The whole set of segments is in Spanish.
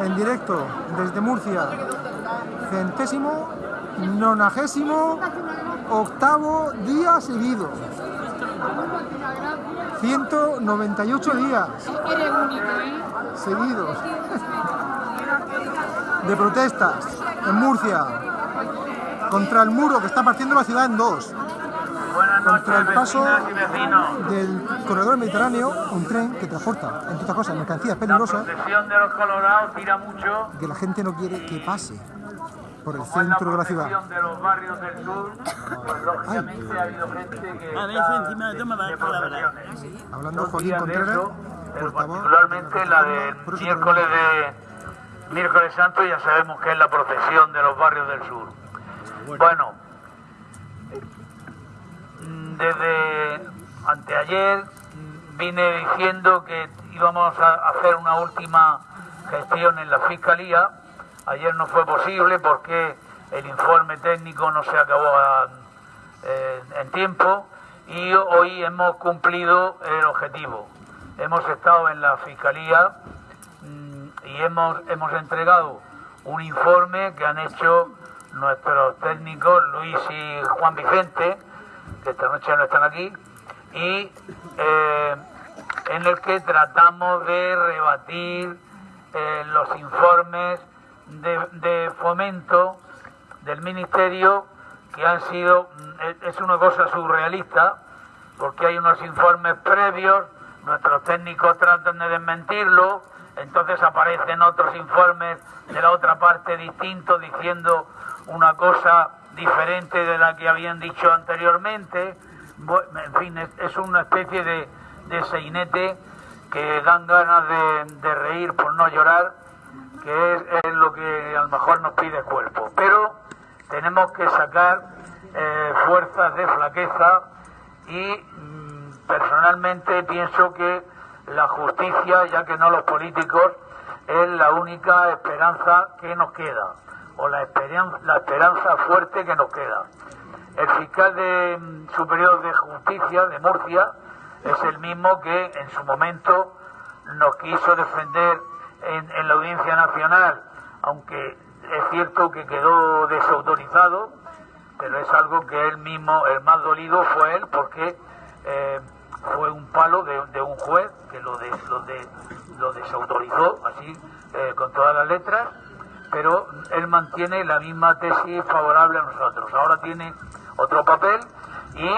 En directo desde Murcia, centésimo, nonagésimo, octavo día seguido. 198 días seguidos de protestas en Murcia contra el muro que está partiendo la ciudad en dos. Contra el paso del corredor mediterráneo, un tren que transporta, entre otras cosas, mercancías peligrosas de los colorados tira mucho. que la gente no quiere que pase por el centro de la ciudad. de los barrios del sur, pues lógicamente ha habido gente que A ver, está encima, de, toma palabra. Hablando Joaquín Contreras, portavoz particularmente la del miércoles de miércoles santo ya sabemos que es la procesión de los barrios del sur. Bueno, desde anteayer vine diciendo que íbamos a hacer una última gestión en la fiscalía. Ayer no fue posible porque el informe técnico no se acabó a- eh, en tiempo y hoy hemos cumplido el objetivo. Hemos estado en la fiscalía mm, y hemos, hemos entregado un informe que han hecho nuestros técnicos Luis y Juan Vicente, que esta noche no están aquí, y eh, en el que tratamos de rebatir eh, los informes de, de fomento del Ministerio que han sido, es una cosa surrealista, porque hay unos informes previos, nuestros técnicos tratan de desmentirlo, entonces aparecen otros informes de la otra parte distintos diciendo una cosa diferente de la que habían dicho anteriormente. En fin, es, una especie de, de seinete que dan ganas de, reír por no llorar, que es, es lo que a lo mejor nos pide el cuerpo. Pero tenemos que sacar eh, fuerzas de flaqueza y mm, personalmente pienso que la justicia, ya que no los políticos, es la única esperanza que nos queda, o la esperanza, la esperanza fuerte que nos queda. El fiscal de, mm, superior de justicia de Murcia es el mismo que en su momento nos quiso defender en, la Audiencia Nacional, aunque es cierto que quedó desautorizado, pero es algo que él mismo, el más dolido fue él, porque eh, fue un palo de, de un juez que lo, des- lo, de- lo desautorizó, así, eh, con todas las letras, pero él mantiene la misma tesis favorable a nosotros. Ahora tiene otro papel y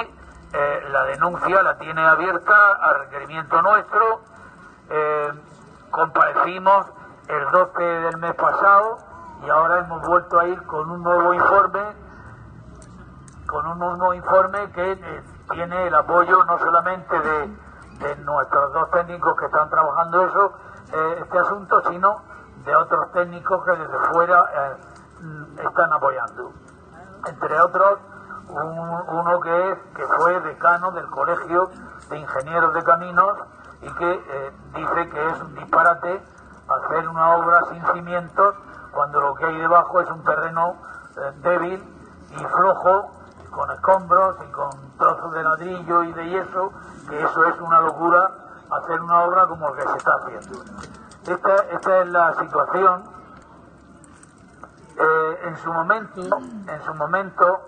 eh, la denuncia la tiene abierta a requerimiento nuestro. Eh, comparecimos el 12 del mes pasado y ahora hemos vuelto a ir con un nuevo informe con un nuevo informe que eh, tiene el apoyo no solamente de, de nuestros dos técnicos que están trabajando eso, eh, este asunto, sino de otros técnicos que desde fuera eh, están apoyando. Entre otros, un- uno que, es, que fue decano del Colegio de Ingenieros de Caminos y que eh, dice que es un disparate hacer una obra sin cimientos cuando lo que hay debajo es un terreno eh, débil y flojo con escombros y con trozos de ladrillo y de yeso, que eso es una locura hacer una obra como el que se está haciendo. Esta, es la situación. Eh, en su momento, en su momento,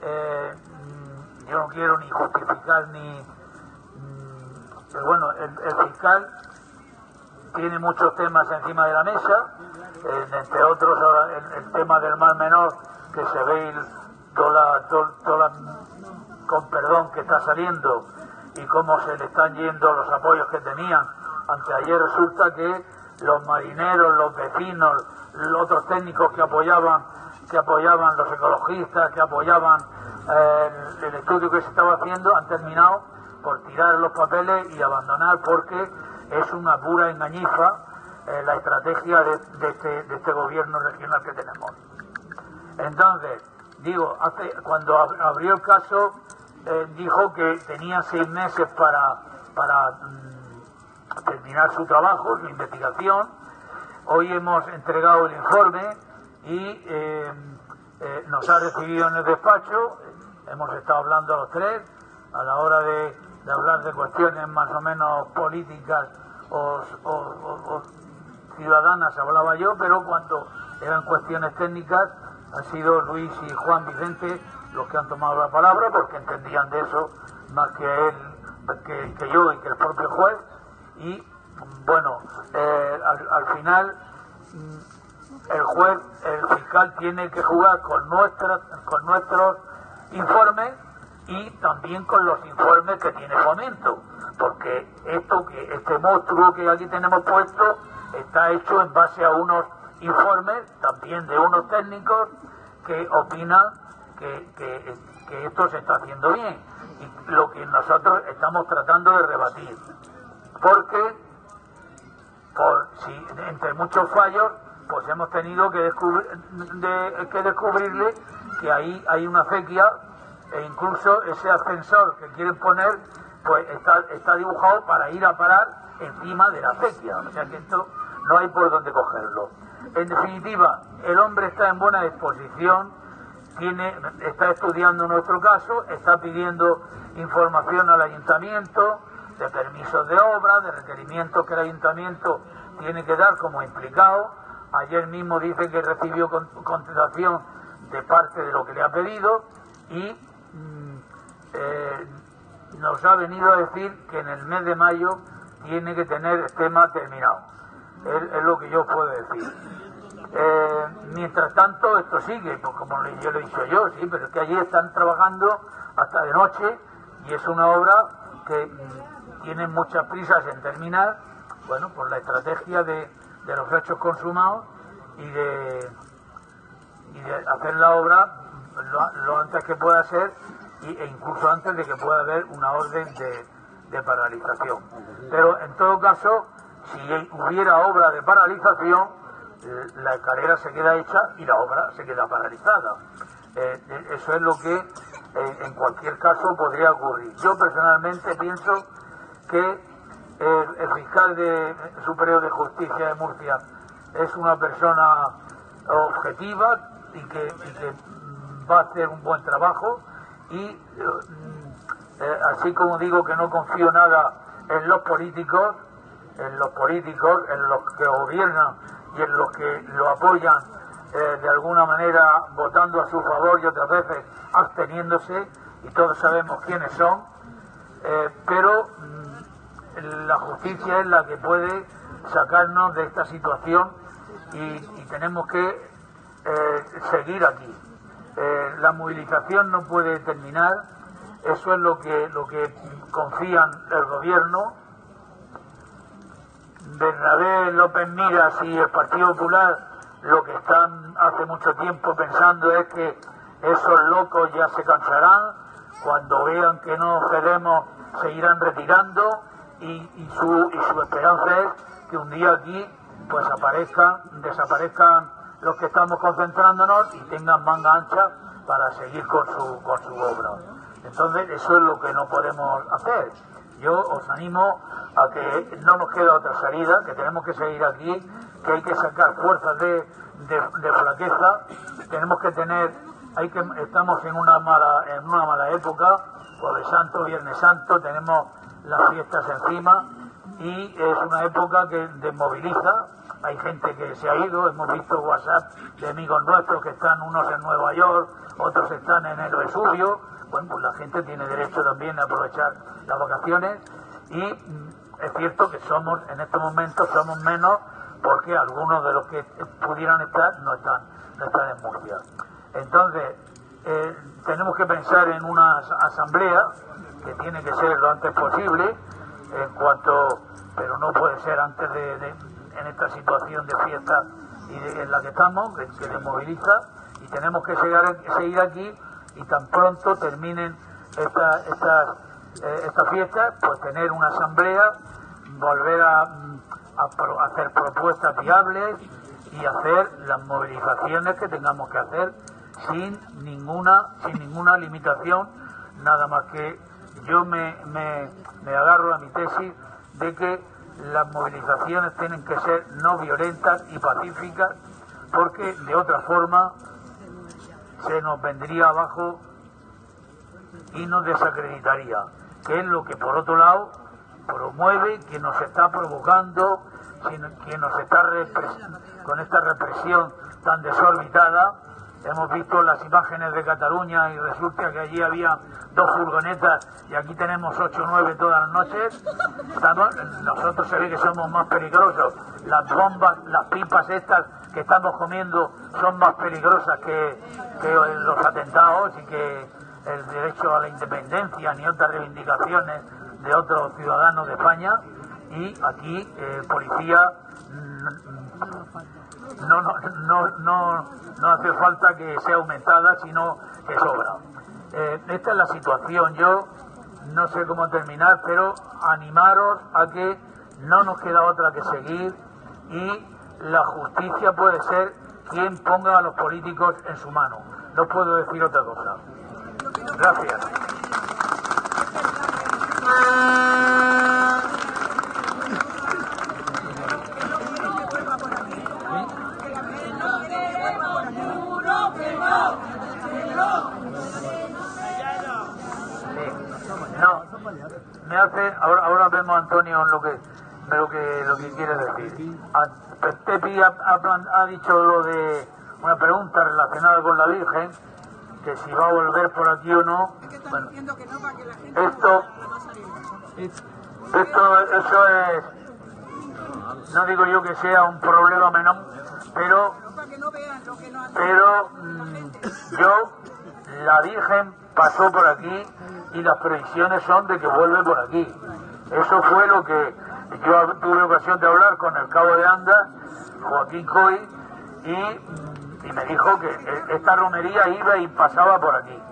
eh, mm, yo no quiero ni justificar ni, mm, pero bueno, el, fiscal tiene muchos temas encima de la mesa, entre otros el, tema del mal menor, que se ve toda la- con perdón que está saliendo y cómo se le están yendo los apoyos que tenían. Anteayer resulta que los marineros, los vecinos, los otros técnicos que apoyaban, que apoyaban los ecologistas, que apoyaban eh, el, estudio que se estaba haciendo, han terminado por tirar los papeles y abandonar porque es una pura engañifa eh, la estrategia este, de este gobierno regional que tenemos. Entonces, digo, hace, cuando ab- abrió el caso, eh, dijo que tenía seis meses para, para mm, terminar su trabajo, su investigación. Hoy hemos entregado el informe y eh, eh, nos ha recibido en el despacho. Hemos estado hablando a los tres a la hora de, hablar de cuestiones más o menos políticas o, o- o- o ciudadanas hablaba yo, pero cuando eran cuestiones técnicas han sido Luis y Juan Vicente los que han tomado la palabra porque entendían de eso más que él, que, yo y que el propio juez. Y bueno, eh, al, final mm, el juez, el fiscal tiene que jugar con nuestras, con nuestros informes y también con los informes que tiene Fomento, porque esto este monstruo que aquí tenemos puesto está hecho en base a unos informes también de unos técnicos que opinan que, que, esto se está haciendo bien y lo que nosotros estamos tratando de rebatir porque por si entre muchos fallos pues hemos tenido que, descubrir, que descubrirle que ahí hay una fequia e incluso ese ascensor que quieren poner pues está, está dibujado para ir a parar encima de la acequia, o sea que esto no hay por dónde cogerlo. En definitiva, el hombre está en buena disposición, tiene, está estudiando nuestro caso, está pidiendo información al ayuntamiento de permisos de obra, de requerimientos que el ayuntamiento tiene que dar como implicado. Ayer mismo dice que recibió contestación de parte de lo que le ha pedido y eh, nos ha venido a decir que en el mes de mayo tiene que tener el tema terminado. Es, lo que yo puedo decir. Eh, mientras tanto, esto sigue, pues como yo lo he dicho yo, sí, pero es que allí están trabajando hasta de noche y es una obra que mm, tiene muchas prisas en terminar, bueno, por la estrategia de, los hechos consumados y de, y hacer la obra lo antes que pueda ser e incluso antes de que pueda haber una orden de, paralización. Pero en todo caso, si hubiera obra de paralización, eh, la escalera se queda hecha y la obra se queda paralizada. Eh, eh, eso es lo que en cualquier caso podría ocurrir. Yo personalmente pienso que el, fiscal de, superior de justicia de Murcia es una persona objetiva y que va a hacer un buen trabajo y eh, eh, así como digo que no confío nada en los políticos, en los políticos, en los que gobiernan y en los que lo apoyan eh, de alguna manera votando a su favor y otras veces absteniéndose, y todos sabemos quiénes son, pero mm, la justicia es la que puede sacarnos de esta situación y tenemos que seguir aquí. Eh, la movilización no puede terminar, eso es lo que, lo que confían el gobierno. Bernabé López Miras y el Partido Popular lo que están hace mucho tiempo pensando es que esos locos ya se cansarán, cuando vean que no cedemos se irán retirando y, su, y su esperanza es que un día aquí pues aparezcan, desaparezcan los que estamos concentrándonos y tengan manga ancha para seguir con su, con su obra. Entonces, eso es lo que no podemos hacer. Yo os animo a que no nos queda otra salida, que tenemos que seguir aquí, que hay que sacar fuerzas de, de, flaqueza, tenemos que tener, hay que, estamos en una mala, en una mala época, Jueves Santo, Viernes Santo, tenemos las fiestas encima y es una época que desmoviliza, hay gente que se ha ido, hemos visto WhatsApp de amigos nuestros que están unos en Nueva York, otros están en el Vesubio, bueno, pues la gente tiene derecho también a aprovechar las vacaciones y mm, es cierto que somos, en estos momentos somos menos porque algunos de los que pudieran estar no están, no están en Murcia. Entonces, eh, tenemos que pensar en una asamblea que tiene que ser lo antes posible, en cuanto, pero no puede ser antes de en esta situación de fiesta y en la que estamos, que, que desmoviliza, y tenemos que seguir, aquí y tan pronto terminen estas esta, eh, esta fiestas, pues tener una asamblea, volver a, a, hacer propuestas viables y hacer las movilizaciones que tengamos que hacer sin ninguna, sin ninguna limitación, nada más que yo me, me, me agarro a mi tesis de que las movilizaciones tienen que ser no violentas y pacíficas porque de otra forma se nos vendría abajo y nos desacreditaría, que es lo que por otro lado promueve que nos está provocando quien nos está con esta represión tan desorbitada. Hemos visto las imágenes de Cataluña y resulta que allí había dos furgonetas y aquí tenemos ocho o nueve todas las noches. nosotros se ve que somos más peligrosos. Las bombas, las pipas estas que estamos comiendo son más peligrosas que, los atentados y que el derecho a la independencia ni otras reivindicaciones de otros ciudadanos de España y aquí eh, policía no, no, no, no, hace falta que sea aumentada sino que sobra. Eh, esta es la situación. Yo no sé cómo terminar pero animaros a que no nos queda otra que seguir y la justicia puede ser quien ponga a los políticos en su mano. No puedo decir otra cosa. Gracias. No, me hace, ahora, ahora vemos Antonio lo que lo que lo que quiere decir. Pepi ha, ha, ha dicho lo de una pregunta relacionada con la Virgen que si va a volver por aquí o no. Bueno, esto, esto, eso es, no digo yo que sea un problema menor, pero, pero mm, yo, la Virgen pasó por aquí y las previsiones son de que vuelve por aquí. Eso fue lo que yo tuve ocasión de hablar con el cabo de Anda, Joaquín Coy, y me dijo que esta romería iba y pasaba por aquí.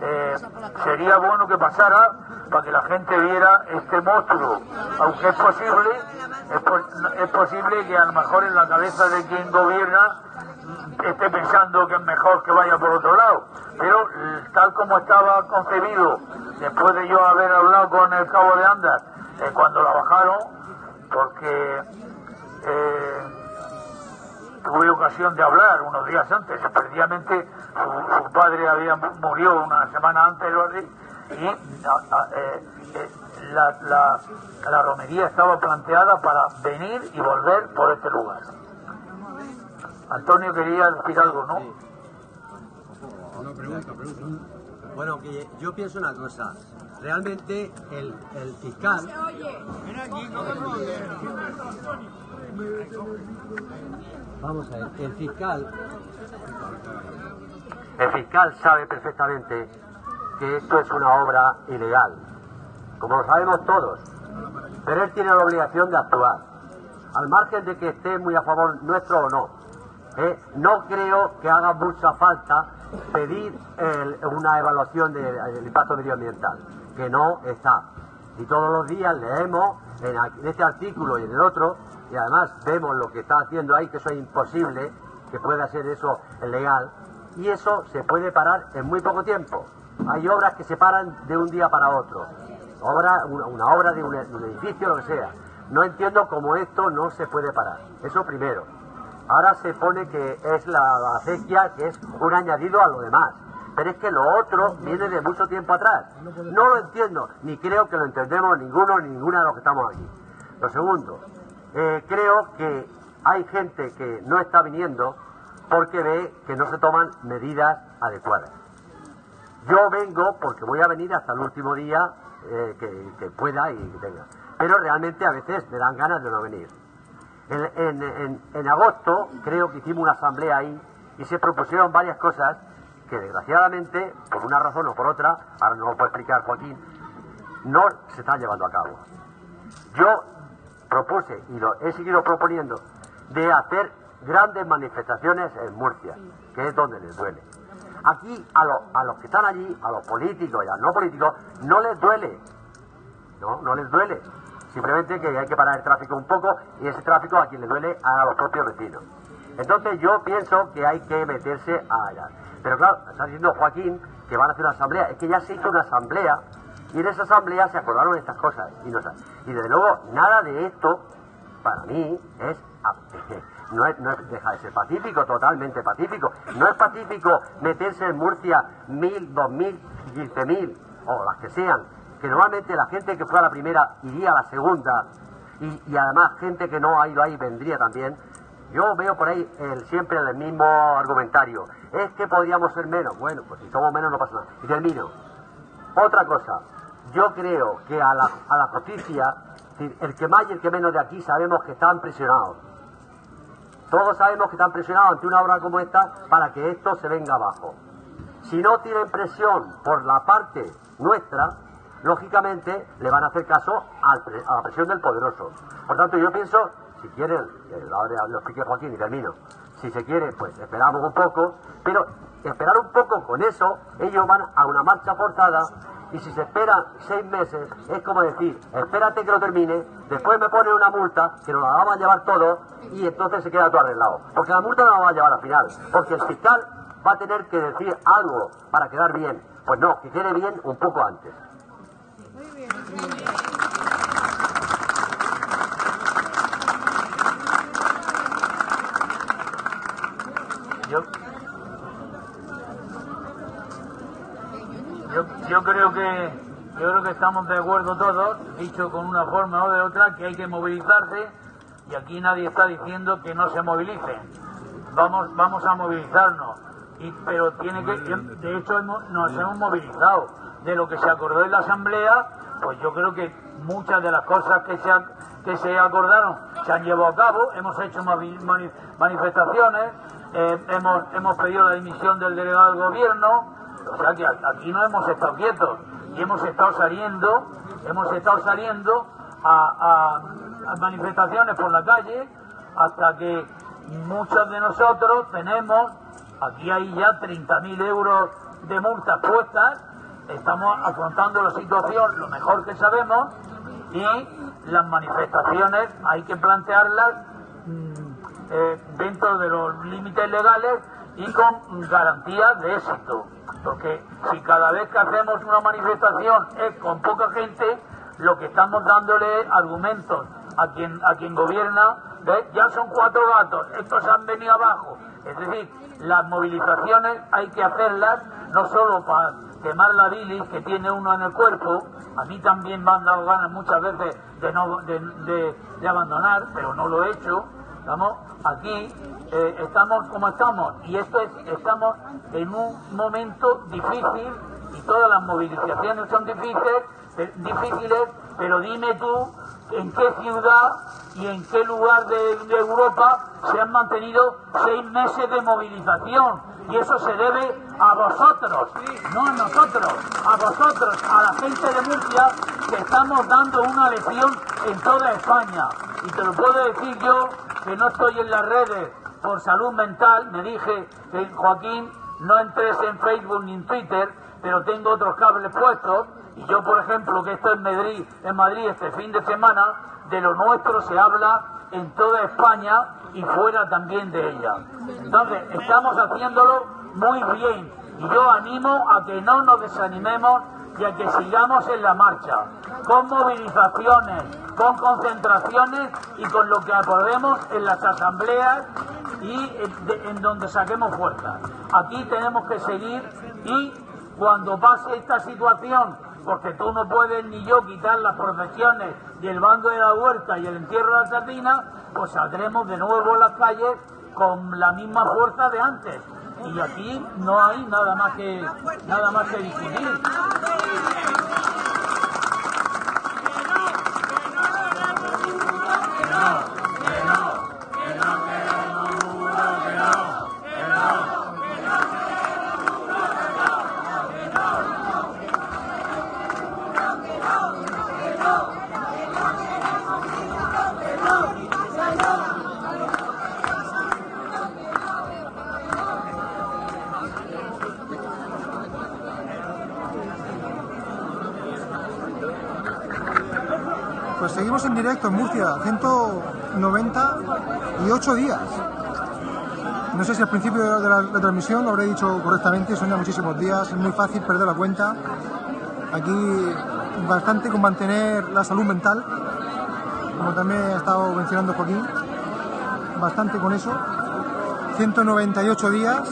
Eh, sería bueno que pasara para que la gente viera este monstruo, aunque es posible, es, posible que a lo mejor en la cabeza de quien gobierna esté pensando que es mejor que vaya por otro lado, pero tal como estaba concebido, después de yo haber hablado con el cabo de Andas, eh, cuando la bajaron, porque eh, tuve ocasión de hablar unos días antes. Precisamente su, padre había murió una semana antes y eh, eh, la, la, romería estaba planteada para venir y volver por este lugar. Antonio quería decir algo, ¿no? Pregunta, Bueno, que yo pienso una cosa. Realmente el, el fiscal. Vamos a ver, el fiscal, el fiscal sabe perfectamente que esto es una obra ilegal, como lo sabemos todos, pero él tiene la obligación de actuar, al margen de que esté muy a favor nuestro o no. ¿Eh? no creo que haga mucha falta pedir una evaluación del impacto medioambiental, que no está. Y todos los días leemos en este artículo y en el otro y además vemos lo que está haciendo ahí, que eso es imposible, que pueda ser eso legal, y eso se puede parar en muy poco tiempo. Hay obras que se paran de un día para otro, obra, una, obra de un, edificio, lo que sea. No entiendo cómo esto no se puede parar. Eso primero. Ahora se pone que es la, acequia, que es un añadido a lo demás. Pero es que lo otro viene de mucho tiempo atrás. No lo entiendo, ni creo que lo entendemos ninguno ni ninguna de los que estamos aquí. Lo segundo, eh, creo que hay gente que no está viniendo porque ve que no se toman medidas adecuadas. Yo vengo porque voy a venir hasta el último día eh, que, pueda y que tenga. Pero realmente a veces me dan ganas de no venir. En, agosto creo que hicimos una asamblea ahí y se propusieron varias cosas que desgraciadamente, por una razón o por otra, ahora no lo puede explicar Joaquín, no se están llevando a cabo. Yo propuse y lo he seguido proponiendo de hacer grandes manifestaciones en Murcia, que es donde les duele. Aquí a, a los que están allí, a los políticos y a los no políticos, no les duele. No, no les duele. Simplemente que hay que parar el tráfico un poco y ese tráfico a quien le duele a los propios vecinos. Entonces yo pienso que hay que meterse allá. Pero claro, está diciendo Joaquín que van a hacer una asamblea. Es que ya se hizo una asamblea y en esa asamblea se acordaron estas cosas. Y, no, y desde luego, nada de esto, para mí, es, no es, no deja de ser pacífico, totalmente pacífico. No es pacífico meterse en Murcia mil, dos mil, quince mil, o las que sean, que normalmente la gente que fue a la primera iría a la segunda, y, y además gente que no ha ido ahí vendría también, yo veo por ahí el, siempre el mismo argumentario. Es que podríamos ser menos. Bueno, pues si somos menos no pasa nada. Y termino. Otra cosa. Yo creo que a la, a la justicia, el que más y el que menos de aquí sabemos que están presionados. Todos sabemos que están presionados ante una obra como esta para que esto se venga abajo. Si no tienen presión por la parte nuestra, lógicamente le van a hacer caso a la presión del poderoso. Por tanto, yo pienso, si quieren, eh, ahora lo explique Joaquín y termino, si se quiere, pues esperamos un poco, pero esperar un poco con eso, ellos van a una marcha forzada y si se esperan seis meses, es como decir, espérate que lo termine, después me ponen una multa, que nos la vamos a llevar todos y entonces se queda todo arreglado. Porque la multa no la vamos a llevar al final, porque el fiscal va a tener que decir algo para quedar bien. Pues no, que quede bien un poco antes. Yo, yo, creo que yo creo que estamos de acuerdo todos, dicho con una forma o de otra, que hay que movilizarse y aquí nadie está diciendo que no se movilicen. Vamos, vamos a movilizarnos. Y, pero tiene que, de hecho hemos- nos hemos movilizado. De lo que se acordó en la asamblea, pues yo creo que muchas de las cosas que se, que se acordaron se han llevado a cabo. Hemos hecho manifestaciones, eh, hemos, hemos pedido la dimisión del delegado del gobierno. O sea que aquí no hemos estado quietos y hemos estado saliendo, hemos estado saliendo a manifestaciones por la calle hasta que muchos de nosotros tenemos, aquí hay ya 30.000 euros de multas puestas, estamos afrontando la situación lo mejor que sabemos y las manifestaciones hay que plantearlas mm, eh, dentro de los límites legales y con garantías de éxito. Porque si cada vez que hacemos una manifestación es con poca gente, lo que estamos dándole argumentos a quien, a quien gobierna, ya son cuatro gatos, estos han venido abajo. Es decir, las movilizaciones hay que hacerlas no solo para quemar la bilis que tiene uno en el cuerpo, a mí también me han dado ganas muchas veces de, no, de, abandonar, pero no lo he hecho. Estamos aquí, eh, estamos como estamos, y esto es, estamos en un momento difícil y todas las movilizaciones son difíciles, eh, difíciles pero dime tú en qué ciudad y en qué lugar de, Europa se han mantenido seis meses de movilización. Y eso se debe a vosotros, no a nosotros, a vosotros, a la gente de Murcia, que estamos dando una lección en toda España. Y te lo puedo decir yo, que no estoy en las redes por salud mental, me dije Joaquín, no entres en Facebook ni en Twitter, pero tengo otros cables puestos. Y yo, por ejemplo, que estoy en Madrid, en Madrid este fin de semana, de lo nuestro se habla en toda España y fuera también de ella. Entonces, estamos haciéndolo muy bien. Y yo animo a que no nos desanimemos y a que sigamos en la marcha, con movilizaciones, con concentraciones y con lo que acordemos en las asambleas y en, de- en donde saquemos fuerza. Aquí tenemos que seguir y cuando pase esta situación, porque tú no puedes ni yo quitar las profesiones del bando de la huerta y el entierro de la sardina, pues saldremos de nuevo a las calles con la misma fuerza de antes. Y aquí no hay nada más que nada más que discutir. Directo en Murcia, 198 días. No sé si al principio de la, transmisión lo habré dicho correctamente, son ya muchísimos días, es muy fácil perder la cuenta. Aquí bastante con mantener la salud mental, como también ha estado mencionando Joaquín, bastante con eso. 198 días.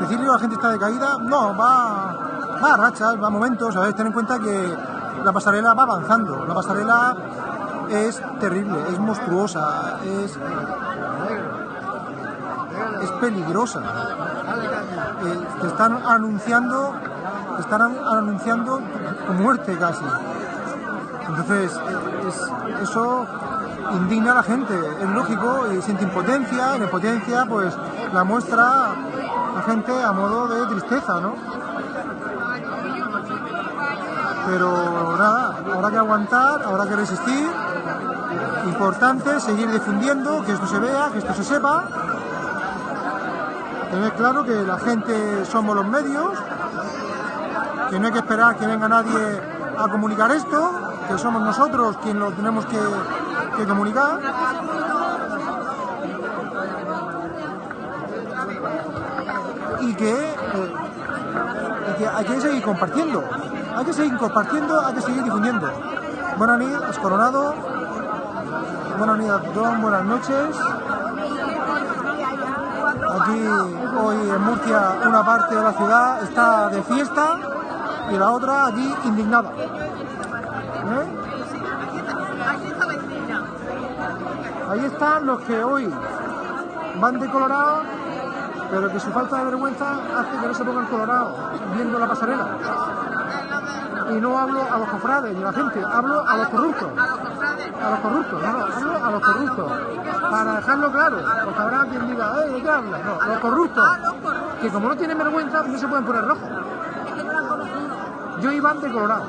Decirle que la gente está decaída, no, va, va a rachas, va a momentos, ¿sabes? Ten en cuenta que la pasarela va avanzando. La pasarela es terrible, es monstruosa, es, peligrosa. Te están anunciando, te están anunciando muerte casi. Entonces, es- eso indigna a la gente, es lógico, y siente impotencia, la impotencia pues la muestra la gente a modo de tristeza, ¿no? Pero nada, habrá que aguantar, habrá que resistir. Importante seguir difundiendo, que esto se vea, que esto se sepa. Tener claro que la gente somos los medios, que no hay que esperar que venga nadie a comunicar esto, que somos nosotros quienes lo tenemos que, comunicar. Y que, eh, y que hay que seguir compartiendo, hay que seguir compartiendo, hay que seguir difundiendo. Buenas noches, Coronado. Buenas noches. Aquí hoy en Murcia una parte de la ciudad está de fiesta y la otra aquí indignada. ¿Eh? Ahí están los que hoy van de colorado, pero que su falta de vergüenza hace que no se pongan colorado viendo la pasarela. Y no hablo a los cofrades ni a la gente, hablo a los corruptos. A los corruptos, hablo a los corruptos. Para dejarlo claro, porque habrá quien diga, "Eh, ¿de qué habla? No, los corruptos. Que como no tienen vergüenza, no se pueden poner rojos. Yo iba de colorado,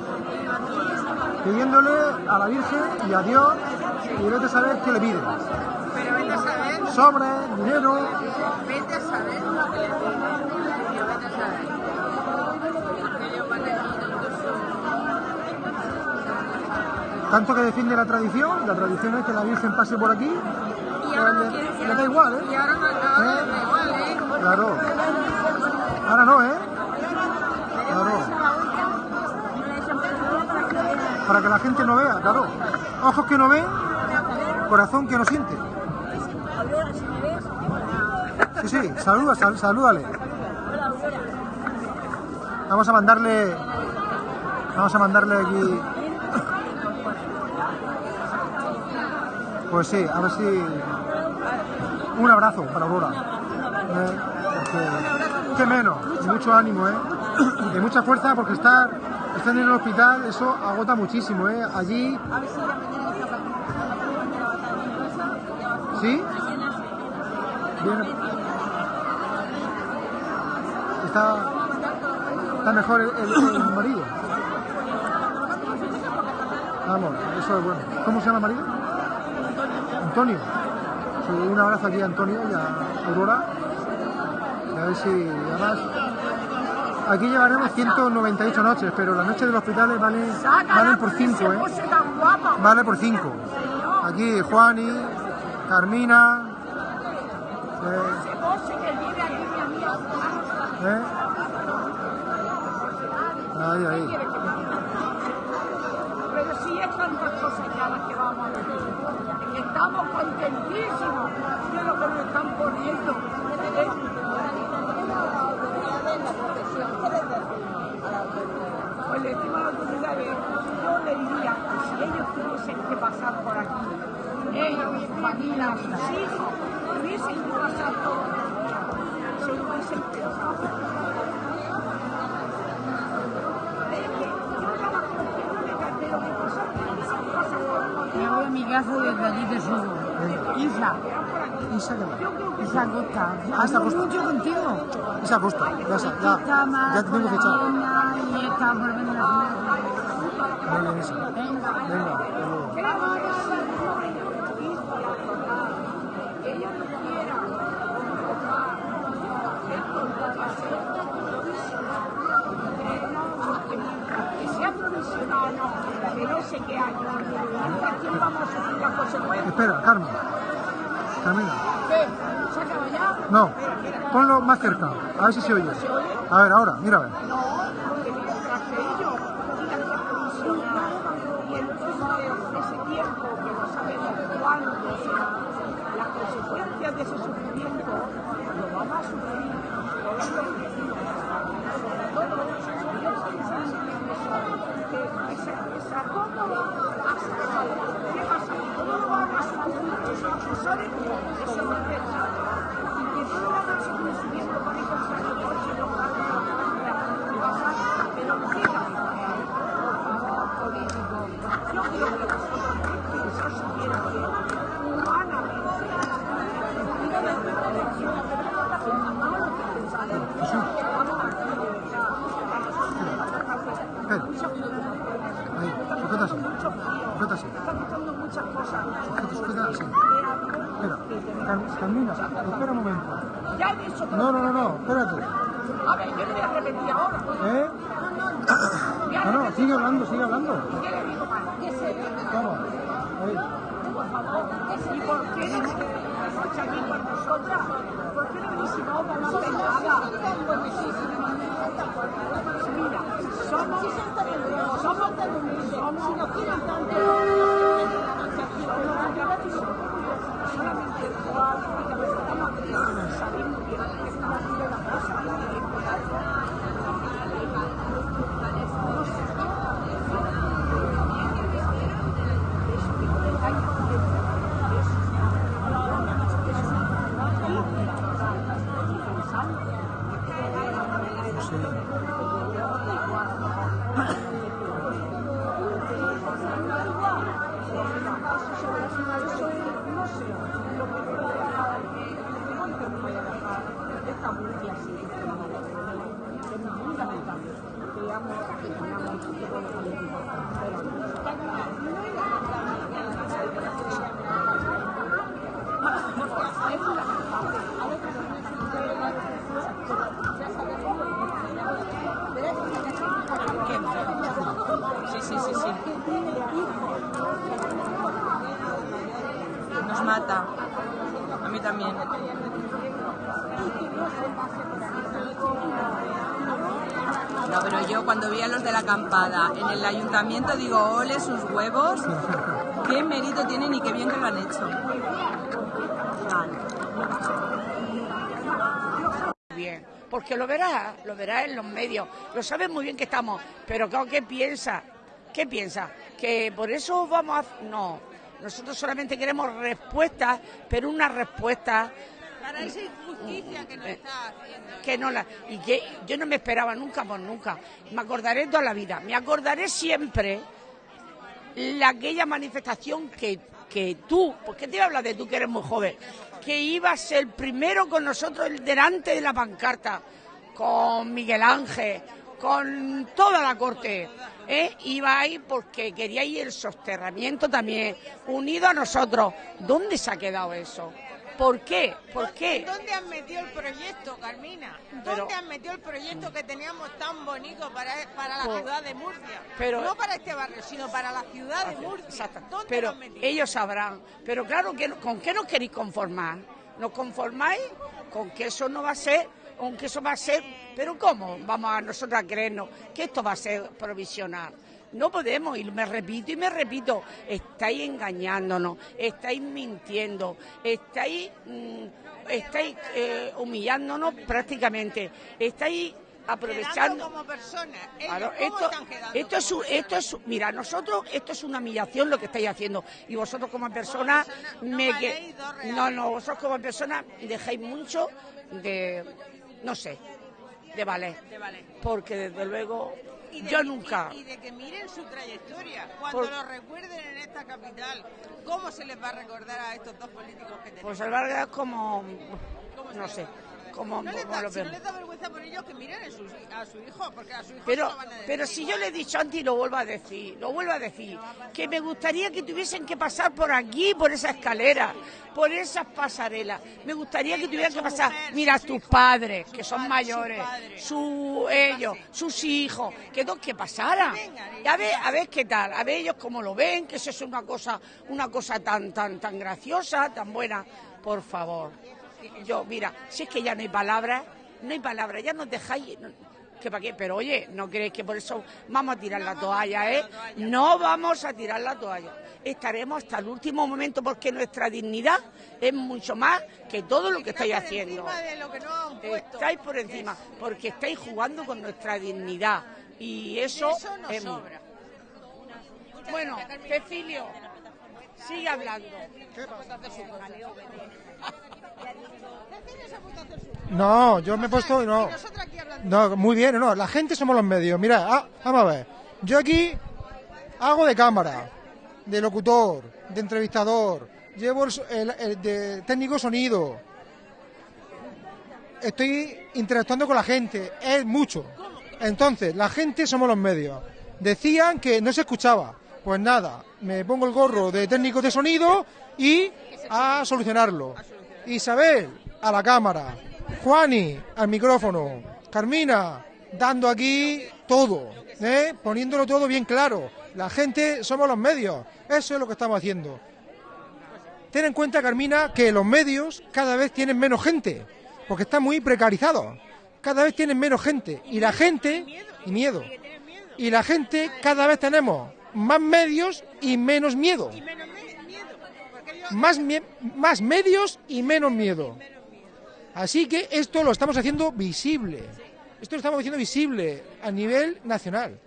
pidiéndole a la Virgen y a Dios, y vete a saber qué le piden. Pero vete a saber, Sobre, dinero, vete a saber lo que le digo. Yo vete a saber. Que yo para tanto que defiende la tradición, la tradición es que la Virgen pase por aquí, Y ahora no le, quieres le da igual, ¿eh? Y ahora no ahora ¿Eh? da igual, ¿eh? Claro. Ahora no, ¿eh? Claro. Para que la gente no vea, claro. Ojos que no ven, corazón que no siente. Sí, sí, saluda, sal- salúdale. Vamos a mandarle. Vamos a mandarle aquí. Pues sí, a ver si. Un abrazo para Aurora. Eh, qué menos, mucho ánimo, ¿eh? Y mucha fuerza porque estar, estar en el hospital, eso agota muchísimo, ¿eh? Allí. ¿Sí? Bien. Está, está mejor el, el- el marido. Vamos, eso es bueno. ¿Cómo se llama el marido? Antonio. Sí, un abrazo aquí a Antonio y a Aurora. Y a ver si además. Aquí llevaremos 198 noches, pero las noches del hospital valen, valen por 5, ¿eh? Vale por 5. Aquí Juani, Carmina. eh, ¿eh? Ahí, ahí. Pero sí es tantas cosas ya las que vamos a ver. Estamos contentísimos de lo que nos están poniendo. Pues le decimos a las autoridades, yo le diría que si ellos tuviesen que pasar por aquí, ellos, su familia, sus hijos, tuviesen que pasar por aquí, se lo hubiesen pensado. Es que yo trabajo en un cartero que pasa, que pasa por Allí. Isa, Isa, ¿qué va? Isa Costa. Ah, Isa Costa. mucho contigo. Isa Costa, ya, te tengo fichado. niña y está por venir a Muy bien, Isa. Venga. Venga, hasta luego. que sea provisional o de qué año, ¿a quién vamos a sufrir las consecuencias? Espera, Carmen. Carmina. ¿Qué? ¿Se acaba ya? No, ponlo más cerca, a ver si se oye. A ver, ahora, mira a ver. No, porque mientras que ellos que y entonces ese tiempo que no sabemos cuándo será, las consecuencias de ese sufrimiento lo vamos a sufrir todos los vecinos. Sobre todo, yo pienso en eso, que esa, esa cómoda hasta ¿Qué pasa? y que puedan seguir subiendo con el coche, no pasa, pero queda político. Yo creo que vosotros pensáis siempre humanamente. Espera. Ahí, sujeta así. Sujeta así. Está quitando muchas cosas. Sujeta, sujeta así. Espera. Car- Carmina, espera un momento. Ya he dicho que No, no, no, no, espérate. A ver, yo no voy a repetir ahora. ¿Eh? No, no, sigue hablando, sigue hablando. ¿Qué le digo? ¿Qué se. Ahí. por favor? ¿Y por qué no estáis aquí con nosotras? ¿Por qué no venís y no vamos a nada? Mira, somos, somos, somos, si nos quieren tanto, cuando vi a los de la acampada en el ayuntamiento digo, ole sus huevos, qué mérito tienen y qué bien que lo han hecho. bien, porque lo verás, lo verás en los medios, lo sabes muy bien que estamos, pero ¿qué piensa? ¿Qué piensa? ¿Que por eso vamos a...? No, nosotros solamente queremos respuestas, pero una respuesta Para esa injusticia que nos está haciendo. que no la... Y que yo no me esperaba nunca por nunca, me acordaré toda la vida, me acordaré siempre la, aquella manifestación que, que tú, porque te habla de tú que eres muy joven, que ibas el primero con nosotros delante de la pancarta, con Miguel Ángel, con toda la corte. ¿eh? Iba ahí porque quería ir el soterramiento también, unido a nosotros. ¿Dónde se ha quedado eso? ¿Por qué? ¿Por qué? ¿Dónde han metido el proyecto, Carmina? ¿Dónde Pero- han metido el proyecto que teníamos tan bonito para, para la Por- ciudad de Murcia? pero- no para este barrio, sino para la ciudad de Murcia. Exacto. ¿Dónde lo han metido? ellos sabrán. Pero claro, que ¿con qué nos queréis conformar? ¿Nos conformáis con que eso no va a ser, con que eso va a ser? Pero ¿cómo vamos a nosotros a creernos que esto va a ser provisional? No podemos, y me repito y me repito, estáis engañándonos, estáis mintiendo, estáis, mm, estáis eh, humillándonos prácticamente, estáis aprovechando... Como personas. Claro, ¿cómo esto, es, un- esto es, mira, nosotros, esto es una humillación lo que estáis haciendo. Y vosotros como personas, no me no, no, vosotros como personas dejáis mucho de, no sé, de valer. De valer. Porque desde luego, de nunca. Y, y de que miren su trayectoria. Cuando Por- lo recuerden en esta capital, ¿cómo se les va a recordar a estos dos políticos que tenemos? Pues Álvaro es como, ¿Cómo se no les sé, va a recordar? como, No les como da, lo si no les da vergüenza por ellos que miren a su, a su hijo, porque a su hijo Pero, lo van a decir pero si yo le he dicho antes y lo vuelvo a decir, lo vuelvo a decir, que me gustaría que tuviesen que pasar por aquí, por esa escalera, por esas pasarelas. Me gustaría que tuvieran que pasar, mira, tus padres, que son mayores, su, ellos, sus hijos, que dos que pasaran. Y a ver, a ver qué tal, a ver ellos cómo lo ven, que eso es una cosa, una cosa tan, tan, tan graciosa, tan buena. Por favor. Yo, mira, si es que ya no hay palabras, no hay palabras, ya nos dejáis. no- que para qué, pero oye, no creéis que por eso vamos a tirar la toalla, ¿eh? No vamos a tirar la toalla. Estaremos hasta el último momento porque nuestra dignidad es mucho más que todo lo que estáis haciendo. encima de lo que puesto. Estáis por encima, porque estáis jugando con nuestra dignidad. Y eso, Eso nos es sobra. Bueno, Cecilio, sigue hablando. No, yo me he puesto. No, no muy bien, no. La gente somos los medios. Mira, ah, vamos a ver. Yo aquí hago de cámara, de locutor, de entrevistador, llevo el, el de técnico sonido. Estoy interactuando con la gente, es mucho. Entonces, la gente somos los medios. Decían que no se escuchaba. Pues nada, me pongo el gorro de técnico de sonido y a solucionarlo. Isabel, a la cámara. Juani, al micrófono. Carmina, dando aquí todo, ¿eh? poniéndolo todo bien claro. La gente somos los medios. Eso es lo que estamos haciendo. Ten en cuenta, Carmina, que los medios cada vez tienen menos gente, porque están muy precarizados. Cada vez tienen menos gente. Y la gente, y miedo. Y la gente cada vez tenemos más medios y menos miedo. Más, mie- más medios y menos miedo. Así que esto lo estamos haciendo visible. Esto lo estamos haciendo visible a nivel nacional,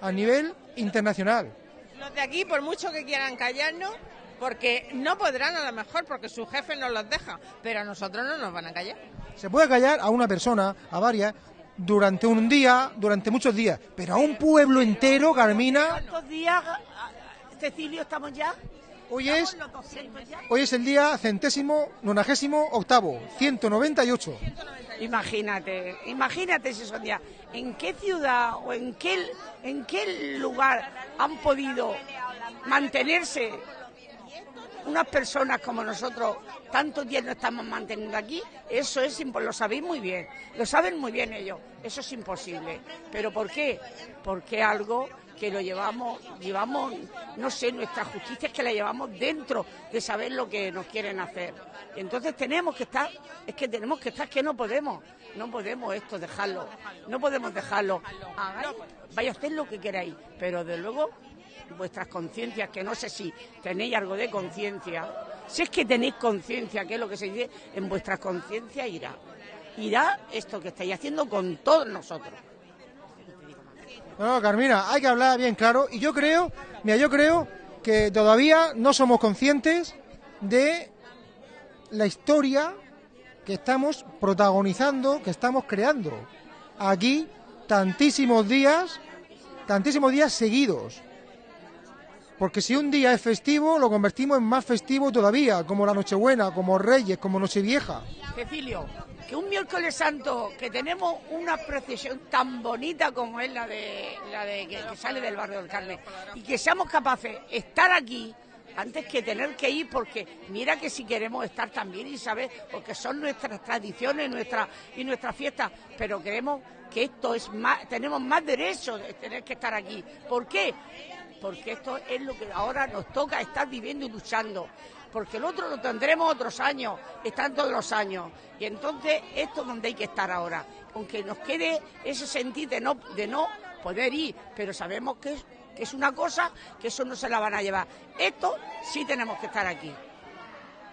a nivel internacional. Los de aquí, por mucho que quieran callarnos, porque no podrán a lo mejor, porque su jefe no los deja, pero a nosotros no nos van a callar. Se puede callar a una persona, a varias, durante un día, durante muchos días, pero a un pueblo entero, Carmina, ¿Cuántos días, Cecilio, estamos ya? Hoy es, ¿Los 200 ya? hoy es el día centésimo, nonagésimo octavo, 198. Imagínate, imagínate si son días. ¿En qué ciudad o en qué, en qué lugar han podido mantenerse unas personas como nosotros tantos días no estamos manteniendo aquí? Eso es impo- lo sabéis muy bien, lo saben muy bien ellos. Eso es imposible. ¿Pero por qué? Porque algo que lo llevamos, llevamos, no sé, nuestra justicia es que la llevamos dentro de saber lo que nos quieren hacer. Y entonces tenemos que estar, es que tenemos que estar, que no podemos, no podemos esto dejarlo, no podemos dejarlo. Vaya hacer lo que queráis, pero de luego vuestras conciencias, que no sé si tenéis algo de conciencia, si es que tenéis conciencia, que es lo que se dice, en vuestra conciencia irá. Irá esto que estáis haciendo con todos nosotros. No, Carmina, hay que hablar bien claro. Y yo creo, mira, yo creo que todavía no somos conscientes de la historia que estamos protagonizando, que estamos creando. Aquí, tantísimos días, tantísimos días seguidos. Porque si un día es festivo, lo convertimos en más festivo todavía, como la Nochebuena, como Reyes, como Nochevieja. Cecilio, que un miércoles santo que tenemos una procesión tan bonita como es la de la de que, sale del barrio del Carmen y que seamos capaces de estar aquí antes que tener que ir porque mira que si queremos estar también y saber porque son nuestras tradiciones nuestras y nuestras fiestas pero creemos que esto es más tenemos más derecho de tener que estar aquí ¿por qué? porque esto es lo que ahora nos toca estar viviendo y luchando. Porque el otro lo tendremos otros años, están todos los años. Y entonces esto es donde hay que estar ahora. Aunque nos quede ese sentir de no, de no poder ir, pero sabemos que es, que es una cosa que eso no se la van a llevar. Esto sí tenemos que estar aquí.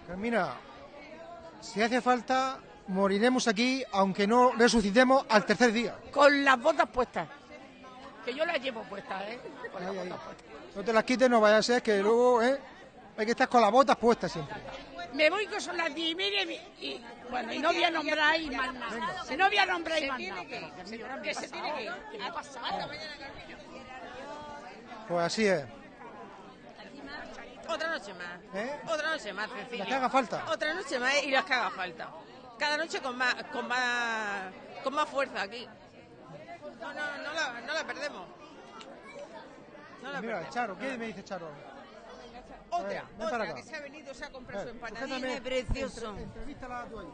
Carmina, si hace falta, moriremos aquí, aunque no resucitemos al tercer día. Con las botas puestas. Que yo las llevo puestas, ¿eh? Con las Ahí, botas puestas. No te las quites, no vaya a ser que luego ¿eh? Hay que estar con las botas puestas siempre. Me voy que son las diez y media y, y- bueno, y no voy a nombrar y más nada. No voy a nombrar y más nada. que se tiene que ir. ha pasado. Pues así es. Otra noche más. ¿Eh? Otra noche más, Cecilia. Las que haga falta. Otra noche más y las que haga falta. Cada noche con más, con más, con más fuerza aquí. No, no, no la, no la perdemos. No la Mira, perdemos. Charo, ¿qué me dice Charo? Otra, para otra que se ha venido, se ha comprado su Eh, empanadilla. sujétame. precioso. Entre- entrevístala tú ahí.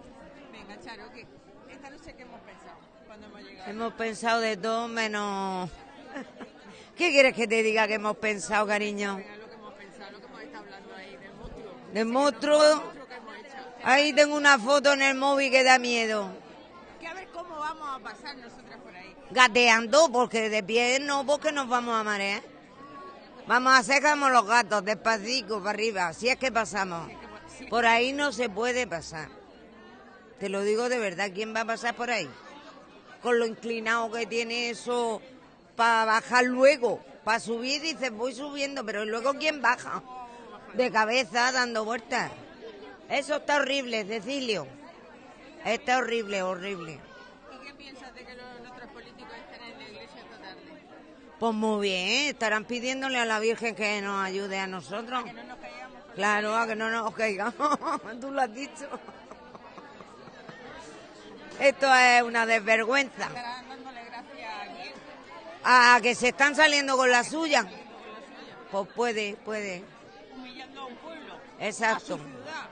Venga, Charo, ¿qué? Esta noche que hemos pensado cuando hemos llegado. Hemos pensado de todo menos... ¿Qué quieres que te diga que hemos pensado, cariño? Venga, lo que hemos pensado, lo que hemos estado hablando ahí del monstruo. Del monstruo. Lo que hemos hecho. Ahí tengo una foto en el móvil que da miedo. Que a ver cómo vamos a pasar nosotras por ahí. Gateando, porque de pie no, porque nos vamos a marear. Vamos a hacer los gatos, despacito para arriba, si es que pasamos. Por ahí no se puede pasar. Te lo digo de verdad, ¿quién va a pasar por ahí? Con lo inclinado que tiene eso para bajar luego. Para subir dices, voy subiendo, pero luego ¿quién baja? De cabeza, dando vueltas. Eso está horrible, Cecilio. Está horrible, horrible. ¿Y qué piensas de que los, nuestros políticos estén en la iglesia esta tarde? Pues muy bien, estarán pidiéndole a la Virgen que nos ayude a nosotros. Que no nos caigamos. Claro, a que no nos caigamos. Tú lo has dicho. Esto es una desvergüenza. A. A que se están saliendo con la suya. Pues puede, puede. Humillando a un pueblo. Exacto. A su ciudad.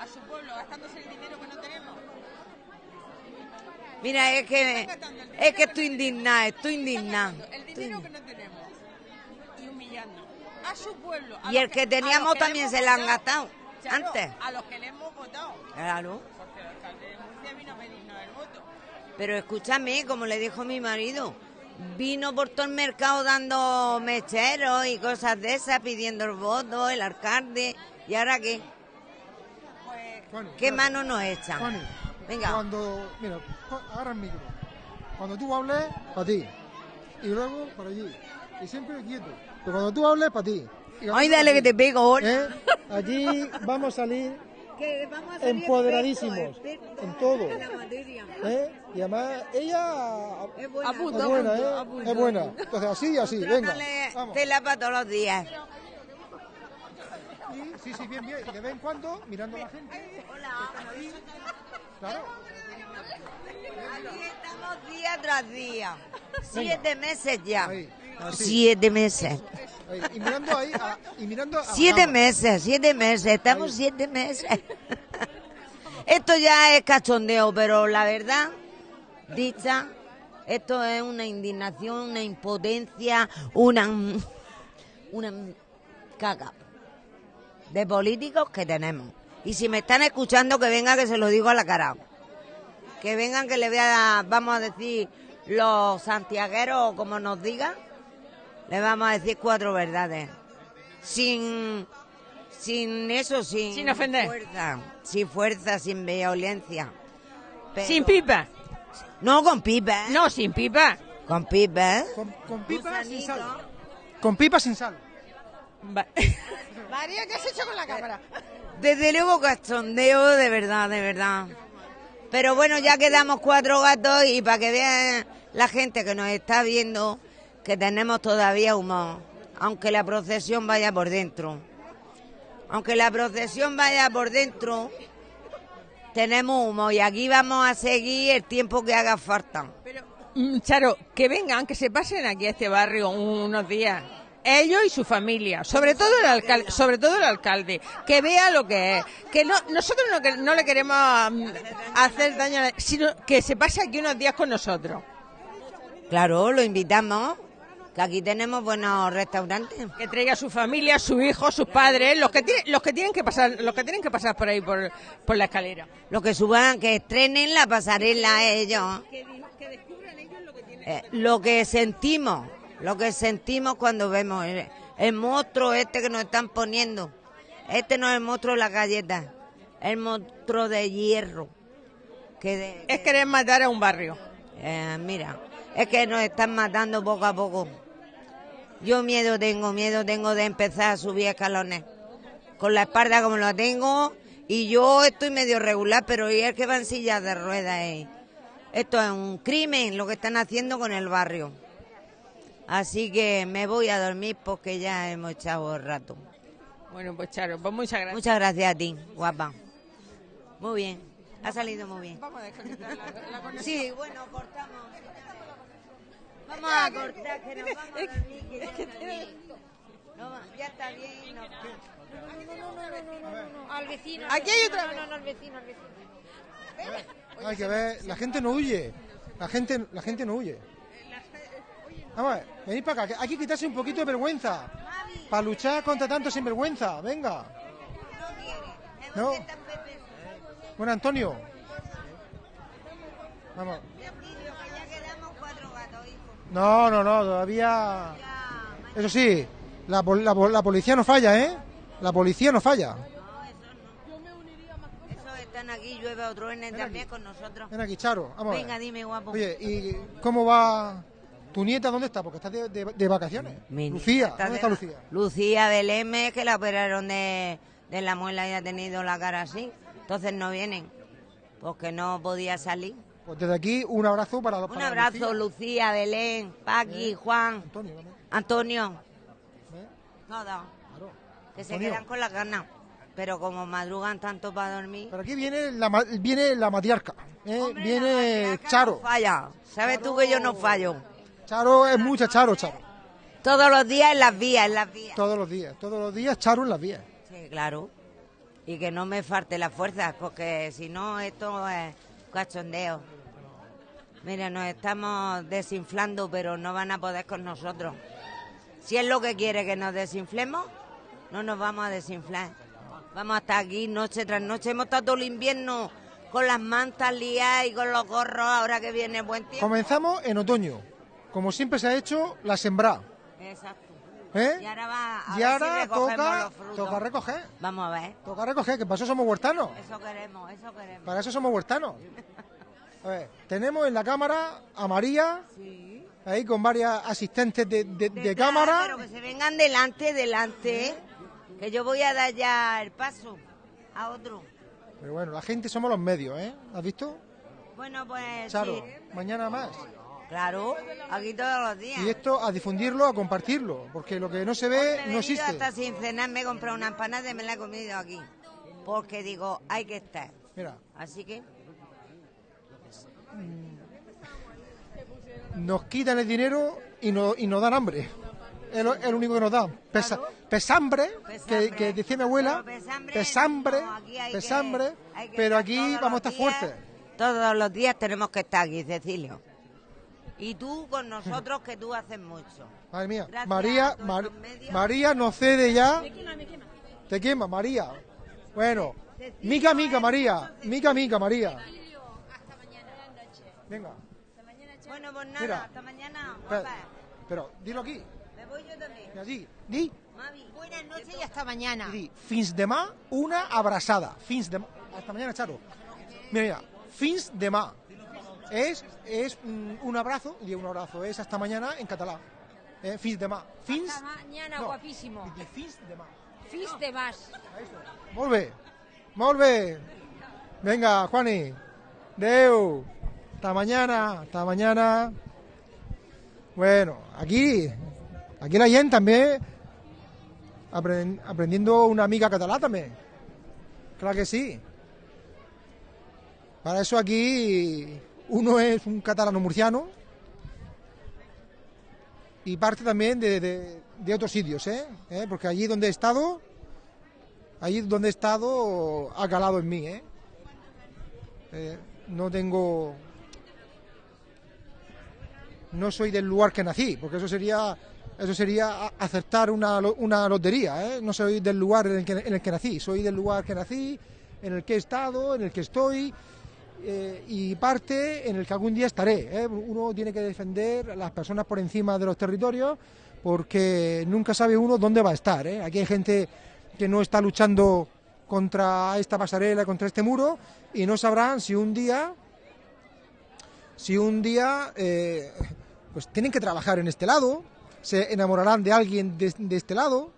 A su pueblo, gastándose el dinero. Mira, es que es que estoy indignada, estoy indignada. El dinero que no tenemos. Y humillando. A su pueblo. a Y el que teníamos le también se la han gastado Claro, antes. A los que le hemos votado. Claro. Porque el alcalde de Murcia vino a pedirnos el voto. Pero escúchame, como le dijo mi marido, vino por todo el mercado dando mecheros y cosas de esas, pidiendo el voto, el alcalde. ¿Y ahora qué? Pues ¿Qué mano nos echan? Venga. Cuando, mira, agarra el micro. Cuando tú hables, para ti. Y luego para allí. Y siempre quieto. Pero cuando tú hables, para ti. Ay, dale que te pego. ¿Eh? Allí vamos a salir empoderadísimos en todo. ¿eh? Y además, ella Es buena. es buena, ¿eh? Es buena. Entonces, así y así, venga. Vamos. tela para todos los días. Y- Sí, sí, bien, bien. Y de vez en cuando, mirando a la gente. Claro. Aquí estamos día tras día. Siete meses ya. Ahí. Así. Siete meses. ahí. Y mirando ahí, a- y mirando a Siete meses, siete meses. Estamos siete meses. Esto ya es cachondeo, pero la verdad, dicha, esto es una indignación, una impotencia, una. una caca de políticos que tenemos. Y si me están escuchando, que venga que se lo digo a la cara. Que vengan que le vea, vamos a decir, los santiagueros, o como nos digan, le vamos a decir cuatro verdades. Sin, sin eso, sin, Sin ofender. fuerza, sin fuerza, sin violencia. Pero- Sin pipa. No con pipa, ¿eh? No, sin pipa. Con pipa, ¿eh? Con, con pipa sin sal. Con pipa sin sal. Va- María, ¿qué has hecho con la cámara? Desde luego cachondeo, de verdad, de verdad. Pero bueno, ya quedamos cuatro gatos y para que vean la gente que nos está viendo que tenemos todavía humor, aunque la procesión vaya por dentro. Aunque la procesión vaya por dentro, tenemos humo y aquí vamos a seguir el tiempo que haga falta. Mm, Charo, que vengan, que se pasen aquí a este barrio unos días. Ellos y su familia, sobre todo el alcalde, sobre todo el alcalde, que vea lo que es, que no, nosotros no, que- no le queremos mm, hacer daño, sino que se pase aquí unos días con nosotros, Claro, lo invitamos, que aquí tenemos buenos restaurantes. que traiga a su familia, sus hijos, sus padres, los que tienen, los que tienen que pasar, los que tienen que pasar por ahí por, por la escalera. Lo que suban, que estrenen la pasarela ellos. Eh, lo que sentimos, lo que sentimos cuando vemos el, el monstruo este que nos están poniendo. Este no es el monstruo de la galleta, es el monstruo de hierro. Que de- Es querer matar a un barrio. eh, mira, es que nos están matando poco a poco. Yo miedo tengo, miedo tengo de empezar a subir escalones. Con la espalda como la tengo y yo estoy medio regular, pero y el que va en sillas de ruedas. eh. Esto es un crimen lo que están haciendo con el barrio. Así que me voy a dormir porque ya hemos echado el rato. Bueno, pues Charo, pues muchas gracias. Muchas gracias a ti, guapa. Muy bien, ha salido muy bien. Vamos a desconectar la, la conexión. Sí, bueno, cortamos. Vamos a cortar, que nos vamos a dormir, que ya está bien. No, ya está bien. no. Al vecino. Aquí hay otra. No, no, no, al vecino, al vecino. Hay que ver, la gente no huye. La gente, la gente no huye. Vamos a ver, venid para acá. Hay que quitarse un poquito de vergüenza. Para luchar contra tanto sinvergüenza. Venga. No. Bueno, Antonio. Vamos. No, no, no, todavía. Eso sí, la, la pol- la policía no falla, ¿eh? La policía no falla. Están aquí, llueve o truene también con nosotros. Ven aquí, Charo. Vamos. Venga, dime, guapo. Oye, ¿y cómo va tu nieta? ¿Dónde está? Porque está de, de- de vacaciones. Mi Lucía, ¿dónde de está Lucía? Lucía Belém, que la operaron de, de la muela y ha tenido la cara así. Entonces no vienen, porque no podía salir. Pues desde aquí un abrazo para los Un abrazo, Lucía, Belén, Paqui, Juan, Antonio, ¿no? Antonio, ¿Eh? todos, Claro. que se quedan con las ganas. Pero como madrugan tanto para dormir, Pero aquí viene la, viene la matriarca, ¿eh? Hombre, la viene matriarca Charo. no falla. ¿Sabes tú que yo no fallo? Charo es mucha Charo, Charo. Todos los días en las vías, en las vías. Todos los días, todos los días Charo en las vías. Sí, claro. Y que no me falte las fuerzas, porque si no, esto es cachondeo. Mira, nos estamos desinflando, pero no van a poder con nosotros. Si es lo que quiere que nos desinflemos, no nos vamos a desinflar. Vamos a estar aquí noche tras noche. Hemos estado todo el invierno con las mantas liadas y con los gorros ahora que viene buen tiempo. Comenzamos en otoño, como siempre se ha hecho, la sembra. Exacto. ¿eh? Y ahora va a Y ahora toca, toca recoger, Vamos a ver. toca recoger, que para eso somos huertanos. Eso queremos, eso queremos. Para eso somos huertanos. A ver, tenemos en la cámara a María, Sí. ahí con varias asistentes de, de- cámara. Pero que se vengan delante, delante. Que yo voy a dar ya el paso a otro. Pero bueno, la gente somos los medios, ¿eh? ¿Has visto? Bueno, pues Charo, sí. mañana más. Claro, aquí todos los días. Y esto a difundirlo, a compartirlo, porque lo que no se ve no existe. hasta sin cenar, me he comprado una empanada y me la he comido aquí. Porque digo, hay que estar. Mira, Así que, nos quitan el dinero y, no, y nos dan hambre. Es lo, es lo único que nos dan. Pesa- pesambre, que, que decía mi abuela, pesambre pesambre, pero aquí vamos a estar fuertes. Todos los días tenemos que estar aquí, Cecilio. Y tú con nosotros, que tú haces mucho. Madre mía, Gracias María, Mar-. María nos cede ya. Te quema, María. Bueno, mica, mica, María. Mica, mica, María. Venga, Bueno, pues nada, Mira. hasta mañana. guapa. pero dilo aquí. Me voy yo también. Mira, di, di, Mami. Buenas noches y hasta mañana. di. Fins demà, una abraçada. Fins demà. Hasta mañana, Charo. Mira, mira, fins demà. Es, es mm, un abrazo, y un abrazo, es hasta mañana en catalán. Eh, fins demà. Fins... Hasta mañana, no, guapísimo. di fins demà. Fis de más. Molt bé, molt bé. Venga, Juani. Deu. Hasta mañana, hasta mañana. Bueno, aquí, aquí la gente también apren- aprendiendo una amiga catalá también. Claro que sí. Para eso aquí uno es un catalano murciano y parte también de, otros sitios, ¿eh? ¿Eh? Porque allí donde he estado, allí donde he estado ha calado en mí, ¿eh? Eh, no tengo... No soy del lugar que nací, porque eso sería eso sería a- acertar una, una lotería, ¿eh? No soy del lugar en el, que, en el que nací, soy del lugar que nací, en el que he estado, en el que estoy eh, y parte en el que algún día estaré. ¿eh? Uno tiene que defender a las personas por encima de los territorios porque nunca sabe uno dónde va a estar. ¿eh? Aquí hay gente que no está luchando contra esta pasarela, contra este muro y no sabrán si un día, si un día, pues tienen que trabajar en este lado, se enamorarán de alguien de, este lado.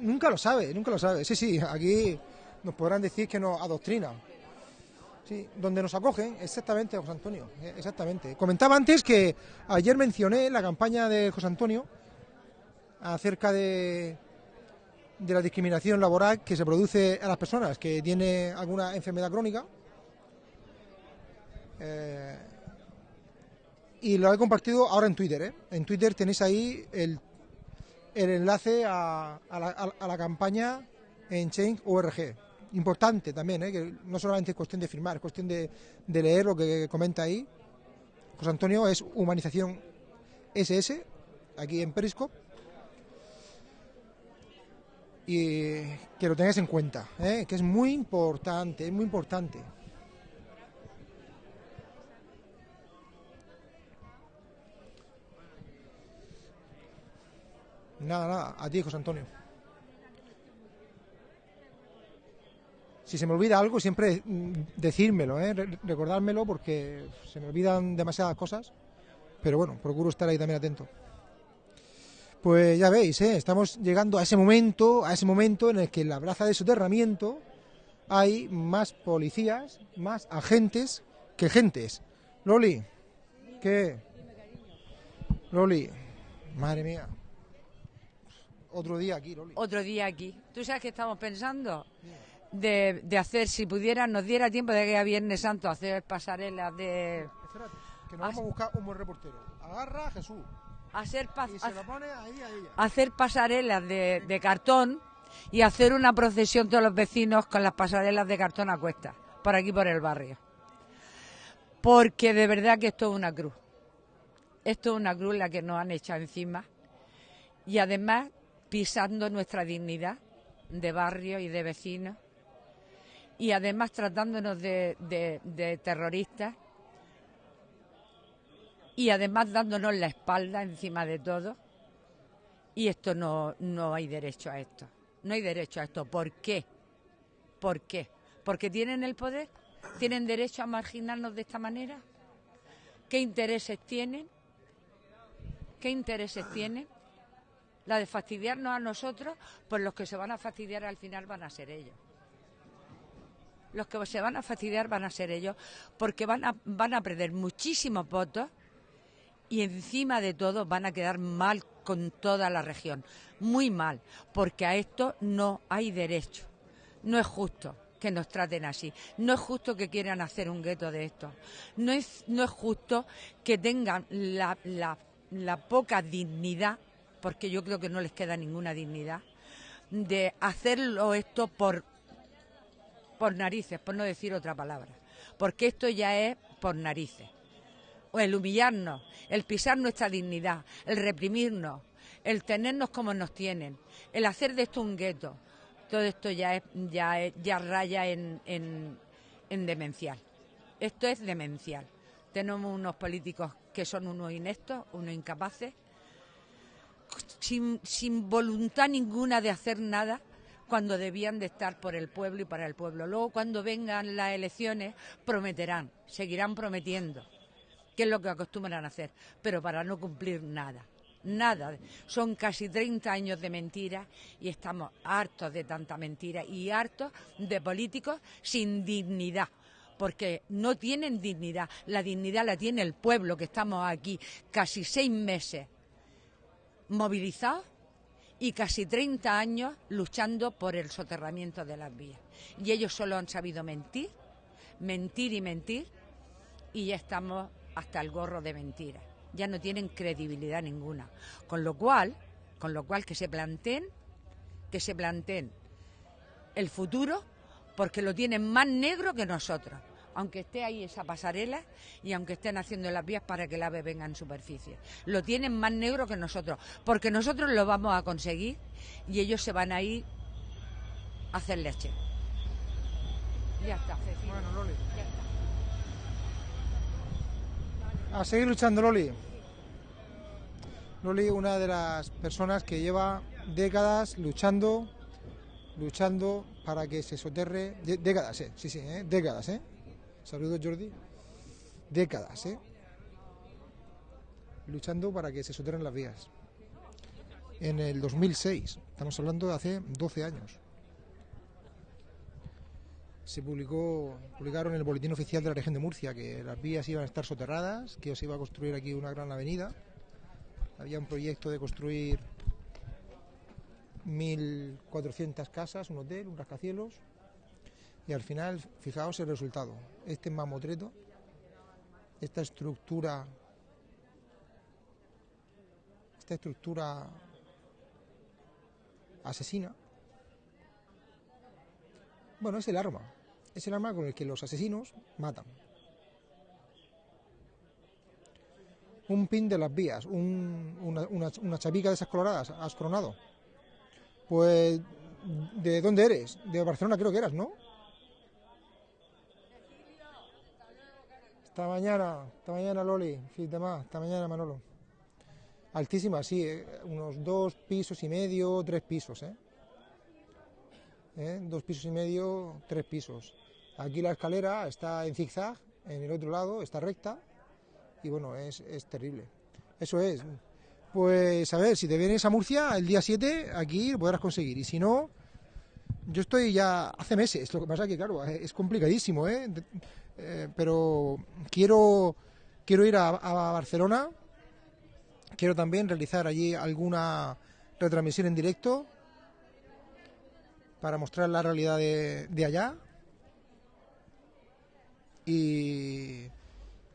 Nunca lo sabe, nunca lo sabe. Sí, sí, aquí nos podrán decir que nos adoctrinan. Sí, donde nos acogen, exactamente, José Antonio, eh, exactamente. Comentaba antes que ayer mencioné la campaña de José Antonio acerca de, de la discriminación laboral que se produce a las personas que tienen alguna enfermedad crónica. Eh, y lo he compartido ahora en Twitter. ¿eh? En Twitter tenéis ahí el, el enlace a, la, a la campaña en Change.org. Importante también, ¿eh? que no solamente es cuestión de firmar, es cuestión de, leer lo que comenta ahí. José Antonio es Humanización SS, aquí en Periscope. Y que lo tengáis en cuenta, ¿eh? que es muy importante, es muy importante. Nada, nada, a ti, José Antonio. Si se me olvida algo, siempre mm, decírmelo, ¿eh? Re- recordármelo, porque se me olvidan demasiadas cosas. Pero bueno, procuro estar ahí también atento. Pues ya veis, ¿eh? estamos llegando a ese momento, a ese momento en el que en la plaza de soterramiento hay más policías, más agentes que gentes. Loli, ¿qué? Loli, madre mía. Otro día aquí, Loli. Otro día aquí. ¿Tú sabes qué estamos pensando? De, de hacer, si pudiera, nos diera tiempo de que a Viernes Santo hacer pasarelas de... Espérate, que nos vamos a buscar un buen reportero. Agarra a Jesús Hacer, pa- y se lo pone ahí a ella. hacer pasarelas de, de cartón y hacer una procesión todos los vecinos con las pasarelas de cartón a cuestas, por aquí por el barrio. Porque de verdad que esto es una cruz. Esto es una cruz la que nos han echado encima y además pisando nuestra dignidad de barrio y de vecinos y además tratándonos de, terroristas y además dándonos la espalda encima de todo. Y esto no, no hay derecho a esto. No hay derecho a esto. ¿Por qué? ¿Por qué? ¿Porque tienen el poder? ¿Tienen derecho a marginarnos de esta manera? ¿Qué intereses tienen? ¿Qué intereses tienen? La de fastidiarnos a nosotros, pues los que se van a fastidiar al final van a ser ellos. Los que se van a fastidiar van a ser ellos, porque van a, van a perder muchísimos votos y encima de todo van a quedar mal con toda la región, muy mal, porque a esto no hay derecho. No es justo que nos traten así, no es justo que quieran hacer un gueto de esto, no es, no es justo que tengan la, la- la poca dignidad, porque yo creo que no les queda ninguna dignidad, de hacerlo esto por, por narices, por no decir otra palabra, porque esto ya es por narices o el humillarnos, el pisar nuestra dignidad, el reprimirnos, el tenernos como nos tienen, el hacer de esto un gueto, todo esto ya es, ya ya raya en, en, en demencial. Esto es demencial. Tenemos unos políticos que son unos ineptos, unos incapaces, sin, sin voluntad ninguna de hacer nada cuando debían de estar por el pueblo y para el pueblo. Luego cuando vengan las elecciones prometerán, seguirán prometiendo que es lo que acostumbran a hacer, pero para no cumplir nada. Nada. Son casi 30 años de mentira y estamos hartos de tanta mentira y hartos de políticos sin dignidad. Porque no tienen dignidad. La dignidad la tiene el pueblo, que estamos aquí casi seis meses movilizados y casi 30 años luchando por el soterramiento de las vías. Y ellos solo han sabido mentir, mentir y mentir, y ya estamos hasta el gorro de mentiras. Ya no tienen credibilidad ninguna. Con lo cual, con lo cual que se planteen, que se planteen el futuro, porque lo tienen más negro que nosotros. Aunque esté ahí esa pasarela y aunque estén haciendo las vías para que el ave venga en superficie. Lo tienen más negro que nosotros, porque nosotros lo vamos a conseguir y ellos se van a ir a hacer leche. Ya está, Cecilia. Bueno, Loli. Ya está. A seguir luchando, Loli. Loli, una de las personas que lleva décadas luchando, luchando para que se soterre. dé- décadas, eh, sí, sí, eh, décadas, ¿eh? Saludos, Jordi. Décadas, ¿eh? Luchando para que se soterren las vías. En el 2006, estamos hablando de hace 12 años. se publicó, publicaron en el boletín oficial de la región de Murcia que las vías iban a estar soterradas, que se iba a construir aquí una gran avenida. Había un proyecto de construir 1.400 casas, un hotel, un rascacielos. Y al final, fijaos el resultado. Este mamotreto, esta estructura, esta estructura asesina, bueno, es el arma. Es el arma con el que los asesinos matan. Un pin de las vías, un- una, una, una chapica de esas coloradas, has coronado. Pues, ¿de dónde eres? De Barcelona creo que eras, ¿no? Esta mañana, esta mañana Loli, fin de más, esta mañana Manolo. Altísima, sí, eh, unos dos pisos y medio, tres pisos, ¿eh? ¿eh? dos pisos y medio, tres pisos. Aquí la escalera está en zigzag, en el otro lado está recta y bueno, es, es terrible. Eso es, pues a ver, si te vienes a Murcia el día 7, aquí lo podrás conseguir. Y si no, yo estoy ya hace meses. Lo que pasa que, claro, es complicadísimo, ¿eh? Eh, pero quiero, quiero ir a, Barcelona. Quiero también realizar allí alguna retransmisión en directo para mostrar la realidad de, de allá. Y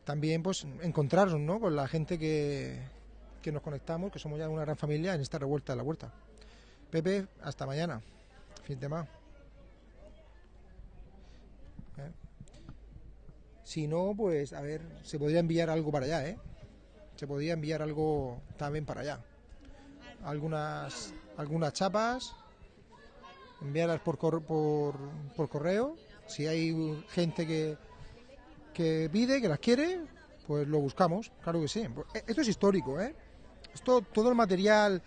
también pues encontrarnos ¿no? con la gente que, que nos conectamos, que somos ya una gran familia en esta revuelta de la huerta. Pepe, hasta mañana. Fin de más. Si no, pues a ver, se podría enviar algo para allá, ¿eh? Se podría enviar algo también para allá. Algunas, algunas chapas, enviarlas por, cor- por, por correo. Si hay gente que, que pide, que las quiere, pues lo buscamos, claro que sí. Esto es histórico, ¿eh? Esto, todo el material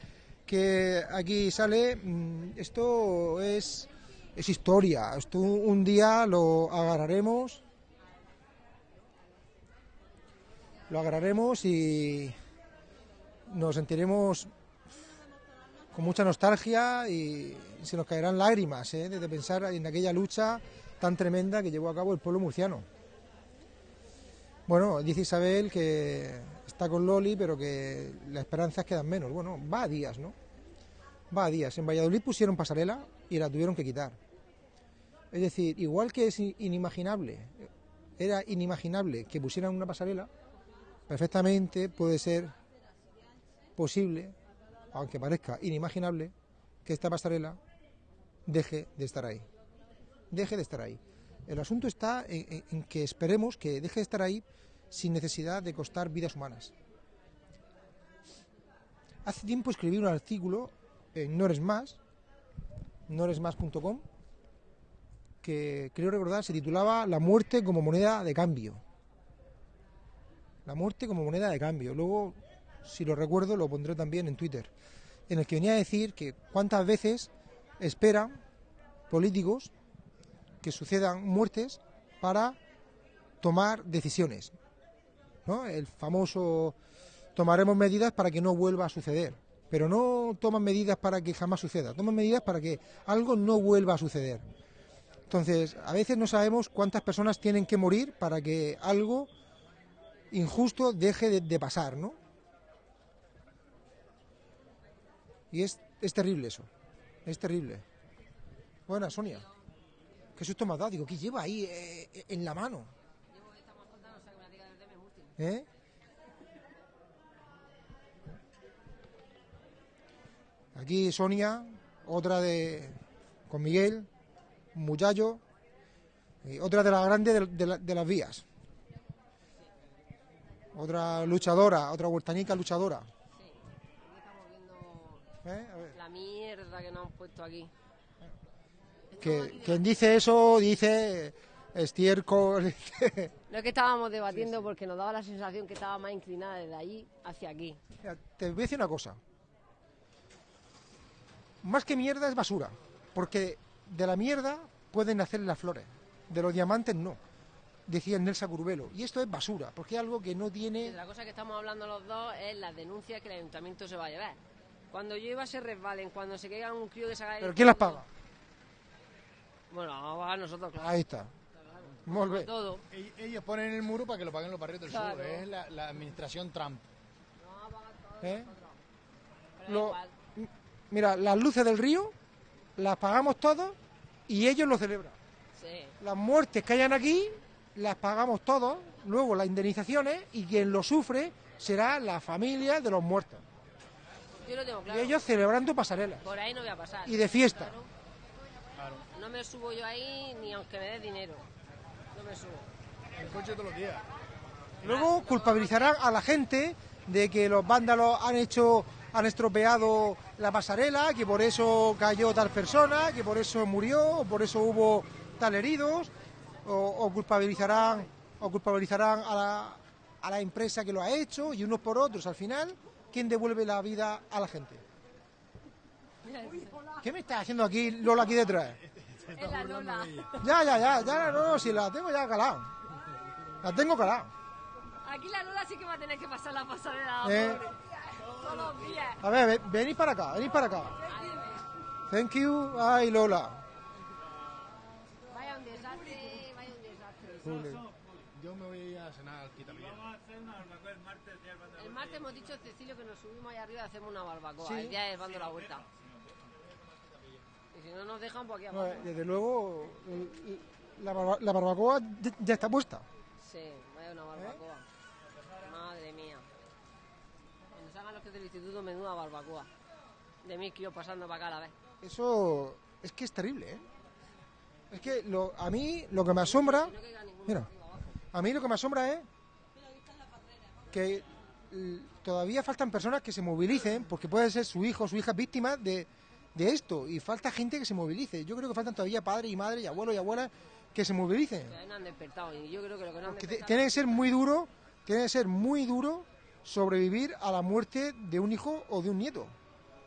que aquí sale, mm, esto es, es historia. Esto un día lo agarraremos, lo agarraremos y nos sentiremos con mucha nostalgia y se nos caerán lágrimas ¿eh? de pensar en aquella lucha tan tremenda que llevó a cabo el pueblo murciano. Bueno, dice Isabel que está con Loli, pero que las esperanzas quedan menos. Bueno, va a días, ¿no? Va a días. En Valladolid pusieron pasarela y la tuvieron que quitar. Es decir, igual que es inimaginable, era inimaginable que pusieran una pasarela, perfectamente puede ser posible, aunque parezca inimaginable, que esta pasarela deje de estar ahí. Deje de estar ahí. El asunto está en, que esperemos que deje de estar ahí sin necesidad de costar vidas humanas. Hace tiempo escribí un artículo en Noresmas, noresmas.com, que creo recordar se titulaba La muerte como moneda de cambio. La muerte como moneda de cambio. Luego, si lo recuerdo, lo pondré también en Twitter, en el que venía a decir que cuántas veces esperan políticos que sucedan muertes para tomar decisiones. ¿no? El famoso tomaremos medidas para que no vuelva a suceder. Pero no toman medidas para que jamás suceda, toman medidas para que algo no vuelva a suceder. Entonces, a veces no sabemos cuántas personas tienen que morir para que algo injusto deje de, de pasar, ¿no? Y es, es terrible eso, es terrible. Buena, Sonia. ¿Qué susto me has dado? Digo, ¿qué lleva ahí eh, en la mano? ¿Eh? Aquí Sonia, otra de con Miguel, muchacho, y otra de las grandes de las vías. Otra luchadora, otra huertanica luchadora. ¿Eh? A ver. La mierda que nos han puesto aquí. Que, quien dice eso dice estiércol. No es que estábamos debatiendo porque nos daba la sensación que estaba más inclinada desde allí hacia aquí. Mira, te voy a decir una cosa. Más que mierda es basura. Porque de la mierda pueden nacer las flores. De los diamantes no. Decía Nelsa Curvelo. Y esto es basura. Porque es algo que no tiene. La cosa que estamos hablando los dos es las denuncias que el ayuntamiento se va a llevar. Cuando llueva se resbalen, cuando se caiga un crío que se haga... ¿Pero quién las paga? Bueno, vamos a nosotros, claro. Ahí está. Bé. Todo. Ell- Ellos ponen el muro para que lo paguen los barrios del Claro. sur. Es la, la administración Trump. ¿Eh? Lo- mira, las luces del río las pagamos todos y ellos lo celebran. Sí. Las muertes que hayan aquí las pagamos todos, luego las indemnizaciones y quien lo sufre será la familia de los muertos. Yo lo tengo claro. Y ellos celebrando pasarelas. Por ahí no voy a pasar. Y de fiesta. Claro. No me subo yo ahí ni aunque me dé dinero. No me subo. El coche todos los días. Luego culpabilizarán a la gente de que los vándalos han hecho, han estropeado la pasarela, que por eso cayó tal persona, que por eso murió, o por eso hubo tal heridos, o, o culpabilizarán, o culpabilizarán a la, a la empresa que lo ha hecho y unos por otros. Al final, ¿quién devuelve la vida a la gente? ¿Qué me está haciendo aquí Lola aquí detrás? Es la Lola. Ya, ya, ya, ya, no, no, si la tengo ya calada. La tengo calada. Aquí la Lola sí que va a tener que pasar la pasarela. Eh. pobre. A ver, ve- venid para acá, venid para acá. Thank you. Ay, Lola. Vaya un desastre, vaya un Yo me voy a ir a cenar al Quitapilla. El martes hemos dicho Cecilio que nos subimos ahí arriba y hacemos una barbacoa. Sí. El día es dando la vuelta. Y si no nos dejan, pues aquí No, abajo. desde luego, el- la, barba- la barbacoa ya- ya está puesta. Sí, vaya una barbacoa. Madre mía. Cuando salgan los que del instituto, menuda barbacoa. De mil kilos pasando para acá a la vez. Eso es que es terrible, ¿eh? Es que lo, a mí lo que me asombra, mira, a mí lo que me asombra es que todavía faltan personas que se movilicen, porque puede ser su hijo o su hija víctima de, de esto, y falta gente que se movilice. Yo creo que faltan todavía padres y madres y abuelos y abuelas que se movilicen. Que ahí no han despertado. Y yo creo que lo que no han Que te- despertado. tiene que ser muy duro, tiene que ser muy duro sobrevivir a la muerte de un hijo o de un nieto.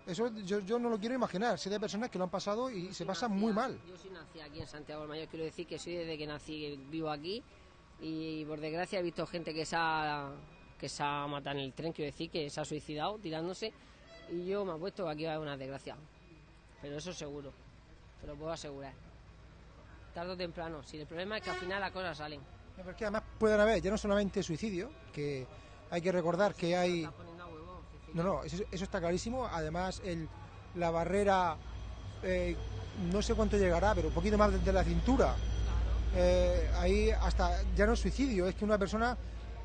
Eso yo, yo no lo quiero imaginar. Sé de personas que lo han pasado y se pasa muy mal. Yo soy nací aquí en Santiago del Mayor, quiero decir que soy desde que nací vivo aquí y por desgracia he visto gente que se ha, que se ha matado en el tren, quiero decir que se ha suicidado tirándose y yo me apuesto que aquí va a haber una desgracia. Pero eso seguro, te lo puedo asegurar. Tarde o temprano, si el problema es que al final las cosas salen. Porque además pueden haber ya no solamente suicidio, que hay que recordar que hay... No, no, eso, eso está clarísimo. Además, el, la barrera, eh, no sé cuánto llegará, pero un poquito más desde la cintura. Eh, ahí hasta ya no es suicidio, es que una persona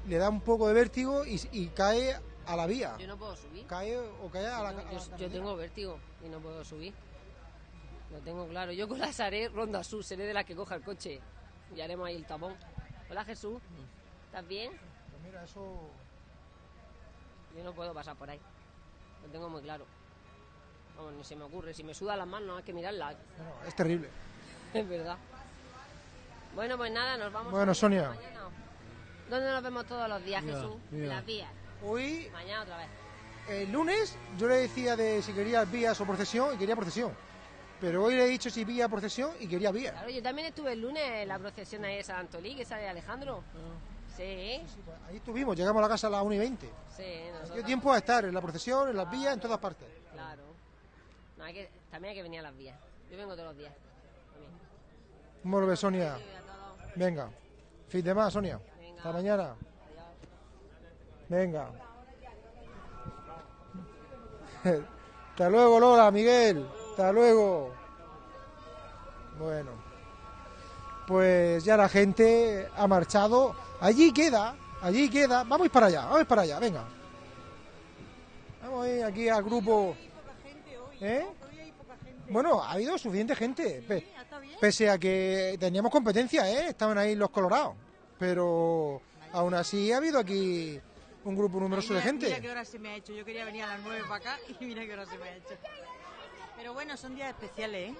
le da un poco de vértigo y, y cae a la vía. Yo no puedo subir. Cae o cae a la, a la Yo, yo tengo vértigo y no puedo subir. Lo tengo claro. Yo con las haré ronda sur, seré de las que coja el coche y haremos ahí el tapón. Hola Jesús, ¿estás bien? Pues mira, eso... Yo no puedo pasar por ahí. Lo tengo muy claro. Vamos, ni se me ocurre. Si me sudan las manos, hay que mirarlas. no, es terrible. Es verdad. Bueno, pues nada, nos vamos. Bueno, Sonia. mañana. ¿Dónde nos vemos todos los días, Mira, Jesús? En mira. las vías. Hoy, Mañana otra vez. el lunes, yo le decía de si quería vías o procesión y quería procesión. Pero hoy le he dicho si vía procesión y quería vía. Claro, yo también estuve el lunes en la procesión ahí de San Antolí, que sale Alejandro. Sí, Ahí estuvimos, llegamos a la casa a las 1 y 20. sí, nosotros. Dio tiempo a estar en la procesión, en las vías, en todas partes. Claro. No, hay que, también hay que venir a las vías. Yo vengo todos los días. también. ¿Cómo lo ves, Sonia? Venga. Fin de más, Sonia. Hasta mañana. Venga. Hasta luego, Lola, Miguel. Hasta luego. Bueno. Pues ya la gente ha marchado. Allí queda, allí queda. Vamos a ir para allá, vamos a ir para allá, venga. Vamos a ir aquí al grupo. ¿Eh? Bueno, ha habido suficiente gente. pe- Pese a que teníamos competencia, ¿eh? Estaban ahí los colorados. Pero aún así ha habido aquí un grupo numeroso de Mira- Mira gente. qué hora se me ha hecho. Yo quería venir a las 9 para acá y mira qué hora se me ha hecho. Pero bueno, son días especiales, ¿eh?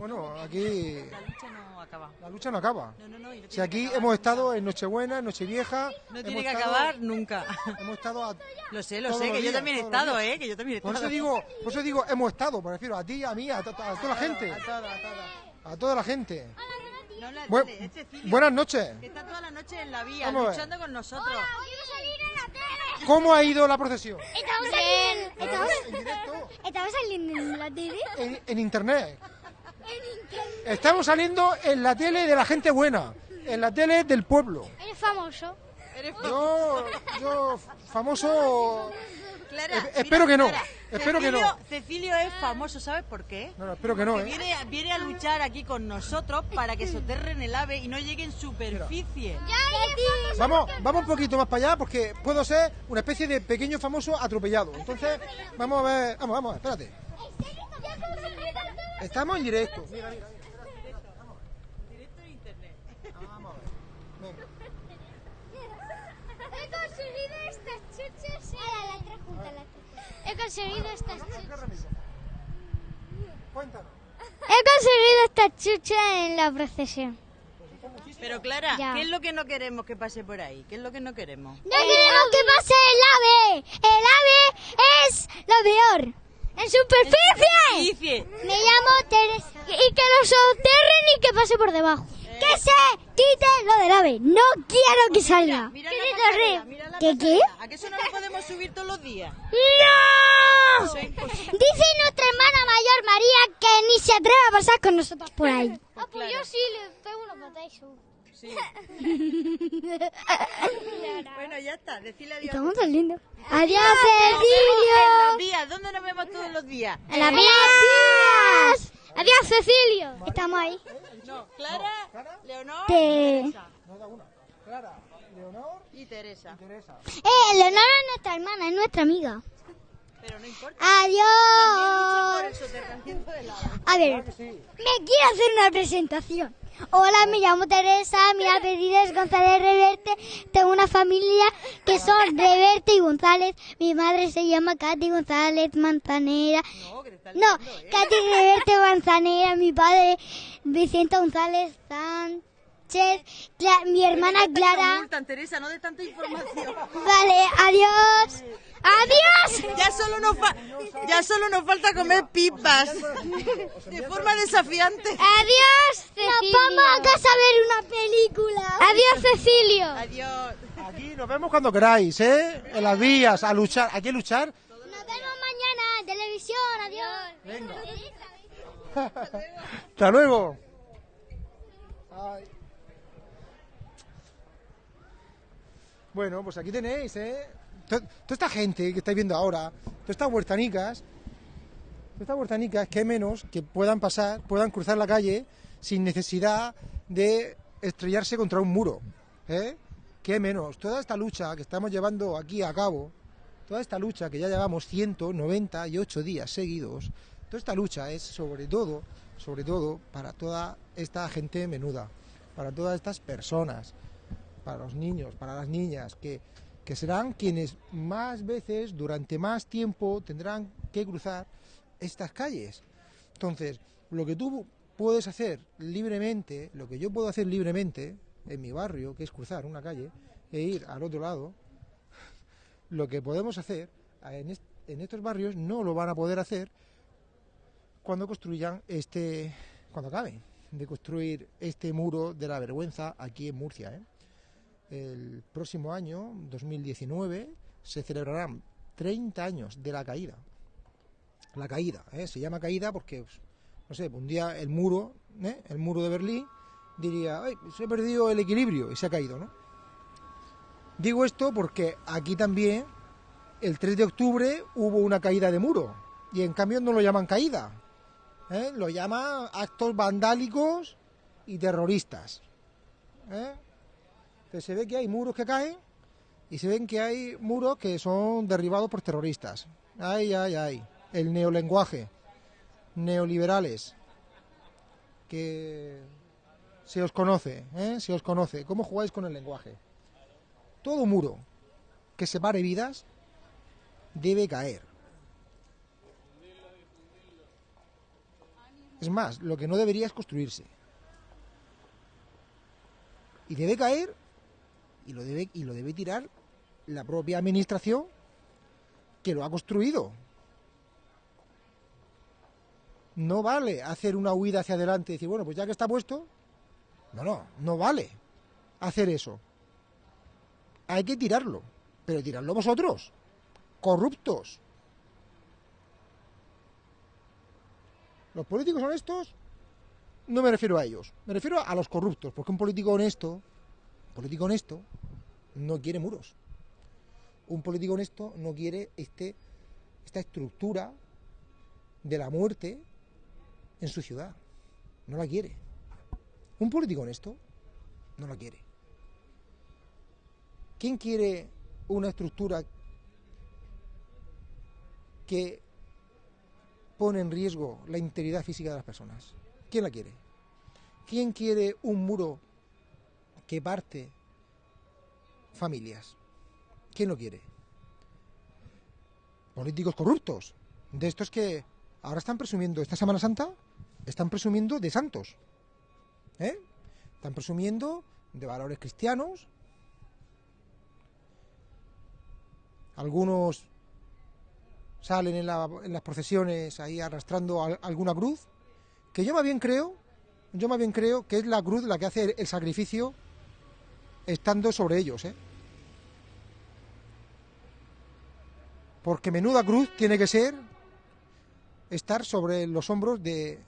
Bueno, aquí La lucha no acaba. la lucha no acaba. No, no, no. y no Si aquí hemos estado en Nochebuena, en Nochevieja. No tiene que estado- acabar nunca. Hemos estado a Lo sé, lo sé, que yo días, también he estado. ¿eh? Que yo también he Por estado. eso digo, por eso digo, hemos estado, me refiero a ti, a mí, a, to- a toda la gente. A toda, a toda. A toda la gente. No la Bu- tele, es Cecilia, buenas noches. Que está toda la noche en la vía, Vamos a luchando con nosotros. ¿Cómo ha ido la procesión? Estamos saliendo. ¿En Estamos, directo? estamos saliendo en la tele. En, en internet. Estamos saliendo en la tele de la gente buena, en la tele del pueblo. Eres famoso. Yo, yo famoso. Clara, Eh, mira, espero que no, Clara, espero que Cecilio- no. Cecilio es famoso, ¿sabes por qué? No, no, espero que no, ¿eh? viene, viene a luchar aquí con nosotros para que soterren el ave y no llegue en superficie. Vamos, vamos un poquito más para allá porque puedo ser una especie de pequeño famoso atropellado. Entonces, vamos a ver, vamos, vamos, espérate. Estamos en directo. Mira, mira, mira. Vamos a ver. Venga. He conseguido estas chuches. la otra junta, la otra. He conseguido estas chuches. Cuéntanos. He conseguido estas chuches en la procesión. Pero Clara, Ya. ¿qué es lo que no queremos que pase por ahí? ¿Qué es lo que no queremos? No queremos que pase el ave. El ave es lo peor. ¡En superficie! Me llamo Teresa. Y que lo soterren y que pase por debajo. Que se quite lo del ave. No quiero que salga. Mira Que mira la ¿Qué qué? ¿A qué eso no lo podemos subir todos los días? ¡No! Dice nuestra hermana mayor María que ni se atreve a pasar con nosotros por ahí. Ah, pues yo sí le pego una patada y subo. Sí. bueno, ya está. Decirle adiós. Estamos tan lindos. Adiós, Cecilio. vías. ¿Dónde nos vemos todos los días? En las vías. Adiós, Cecilio. Estamos ahí. No, Clara, Leonor Te- y Teresa. Clara, Leonor y Teresa. Eh, Leonora es nuestra hermana, es nuestra amiga. Pero no importa. Adiós. Por soterramiento del agua. A ver, me quiero hacer una presentación. Hola, me llamo Teresa, mi apellido es González Reverte. Tengo una familia que son Reverte y González. Mi madre se llama Katy González Manzanera. No, Katy Reverte Manzanera. Mi padre Vicente González Sánchez. Cla- mi hermana Clara. multan, Teresa, no de tanta información. Vale, adiós. ¡Adiós! Ya solo nos, fa- ya solo nos falta comer pipas. De forma desafiante. Adiós, Cecilio. Nos vamos a casa a ver una película. Adiós, Cecilio. Adiós. Aquí nos vemos cuando queráis, ¿eh? En las vías, a luchar. ¿Hay que luchar? Nos vemos mañana en televisión. Adiós. Venga. Hasta luego. Ay. Bueno, pues aquí tenéis, ¿eh? To- Toda esta gente que estáis viendo ahora, todas estas huertanicas, todas estas huertanicas, menos que puedan pasar, puedan cruzar la calle sin necesidad de estrellarse contra un muro, ¿eh? Menos, toda esta lucha que estamos llevando aquí a cabo, toda esta lucha que ya llevamos 198 días seguidos, toda esta lucha es sobre todo, sobre todo para toda esta gente menuda, para todas estas personas, para los niños, para las niñas, que, que serán quienes más veces, durante más tiempo, tendrán que cruzar estas calles. Entonces, lo que tú puedes hacer libremente, lo que yo puedo hacer libremente en mi barrio, que es cruzar una calle e ir al otro lado, lo que podemos hacer en, est- en estos barrios no lo van a poder hacer cuando construyan este, cuando acaben de construir este muro de la vergüenza aquí en Murcia. ¿eh? El próximo año, 2019, se celebrarán 30 años de la caída. La caída, ¿eh? se llama caída porque, pues, no sé, un día el muro, ¿eh? el muro de Berlín, diría, Ay, se ha perdido el equilibrio y se ha caído, ¿no? Digo esto porque aquí también, el 3 de octubre, hubo una caída de muro. Y en cambio no lo llaman caída. ¿eh? Lo llaman actos vandálicos y terroristas. ¿eh? Entonces se ve que hay muros que caen y se ven que hay muros que son derribados por terroristas. Ay, ay, ay. El neolenguaje. Neoliberales. Que se os conoce, ¿eh? Se os conoce. ¿Cómo jugáis con el lenguaje? Todo muro que separe vidas debe caer. Es más, lo que no debería es construirse. Y debe caer y lo debe, y lo debe tirar la propia administración que lo ha construido. No vale hacer una huida hacia adelante y decir, bueno, pues ya que está puesto, no, no, no vale hacer eso. Hay que tirarlo, pero tirarlo vosotros, corruptos. Los políticos honestos, no me refiero a ellos, me refiero a los corruptos, porque un político honesto, un político honesto, no quiere muros. Un político honesto no quiere este, esta estructura de la muerte en su ciudad. No la quiere. Un político honesto no la quiere. ¿Quién quiere una estructura que pone en riesgo la integridad física de las personas? ¿Quién la quiere? ¿Quién quiere un muro que parte familias? ¿Quién lo quiere? Políticos corruptos, de estos que ahora están presumiendo, esta Semana Santa, están presumiendo de santos. ¿eh? Están presumiendo de valores cristianos. Algunos salen en, la- en las procesiones ahí arrastrando al- alguna cruz, que yo más bien creo, yo más bien creo que es la cruz la que hace el sacrificio estando sobre ellos, ¿eh? Porque menuda cruz tiene que ser estar sobre los hombros de,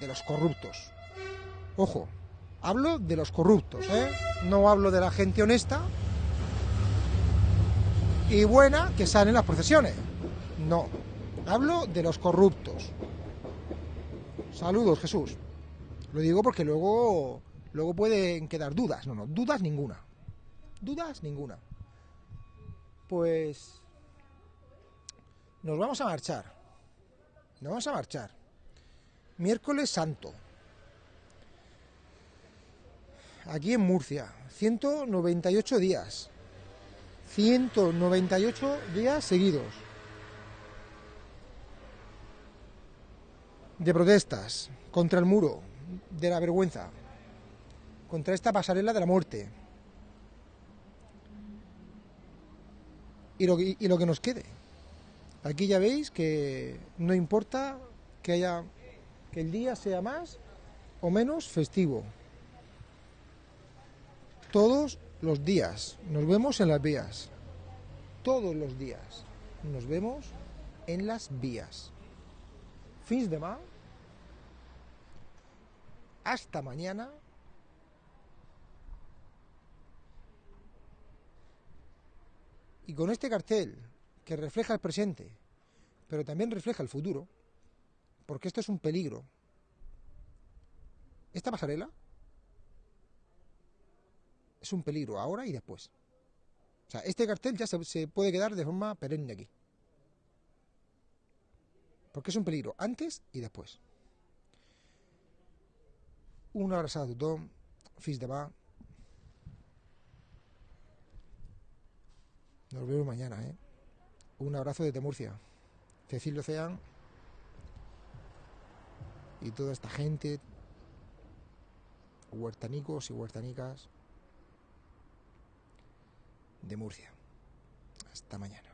de los corruptos. Ojo, hablo de los corruptos, ¿eh? No hablo de la gente honesta y buena que sale en las procesiones. No, hablo de los corruptos. Saludos, Jesús. Lo digo porque luego, luego pueden quedar dudas. No, no, dudas ninguna. Dudas ninguna. Pues nos vamos a marchar. Nos vamos a marchar. Miércoles Santo. Aquí en Murcia. 198 días. 198 días seguidos. De protestas contra el muro, de la vergüenza, contra esta pasarela de la muerte. Y lo, que- nos quede. Aquí ya veis que no importa que haya que el día sea más o menos festivo. Todos los días nos vemos en las vías. Todos los días nos vemos en las vías. Fins de mal. Hasta mañana. Y con este cartel que refleja el presente, pero también refleja el futuro, porque esto es un peligro. Esta pasarela es un peligro ahora y después. O sea, este cartel ya se, puede quedar de forma perenne aquí. Porque es un peligro antes y después. Una abraçada a tothom, fins demà. Nos vemos mañana, ¿eh? Un abrazo desde Murcia. Cecilio Ocean y toda esta gente, huertanicos y huertanicas de Murcia. Hasta mañana.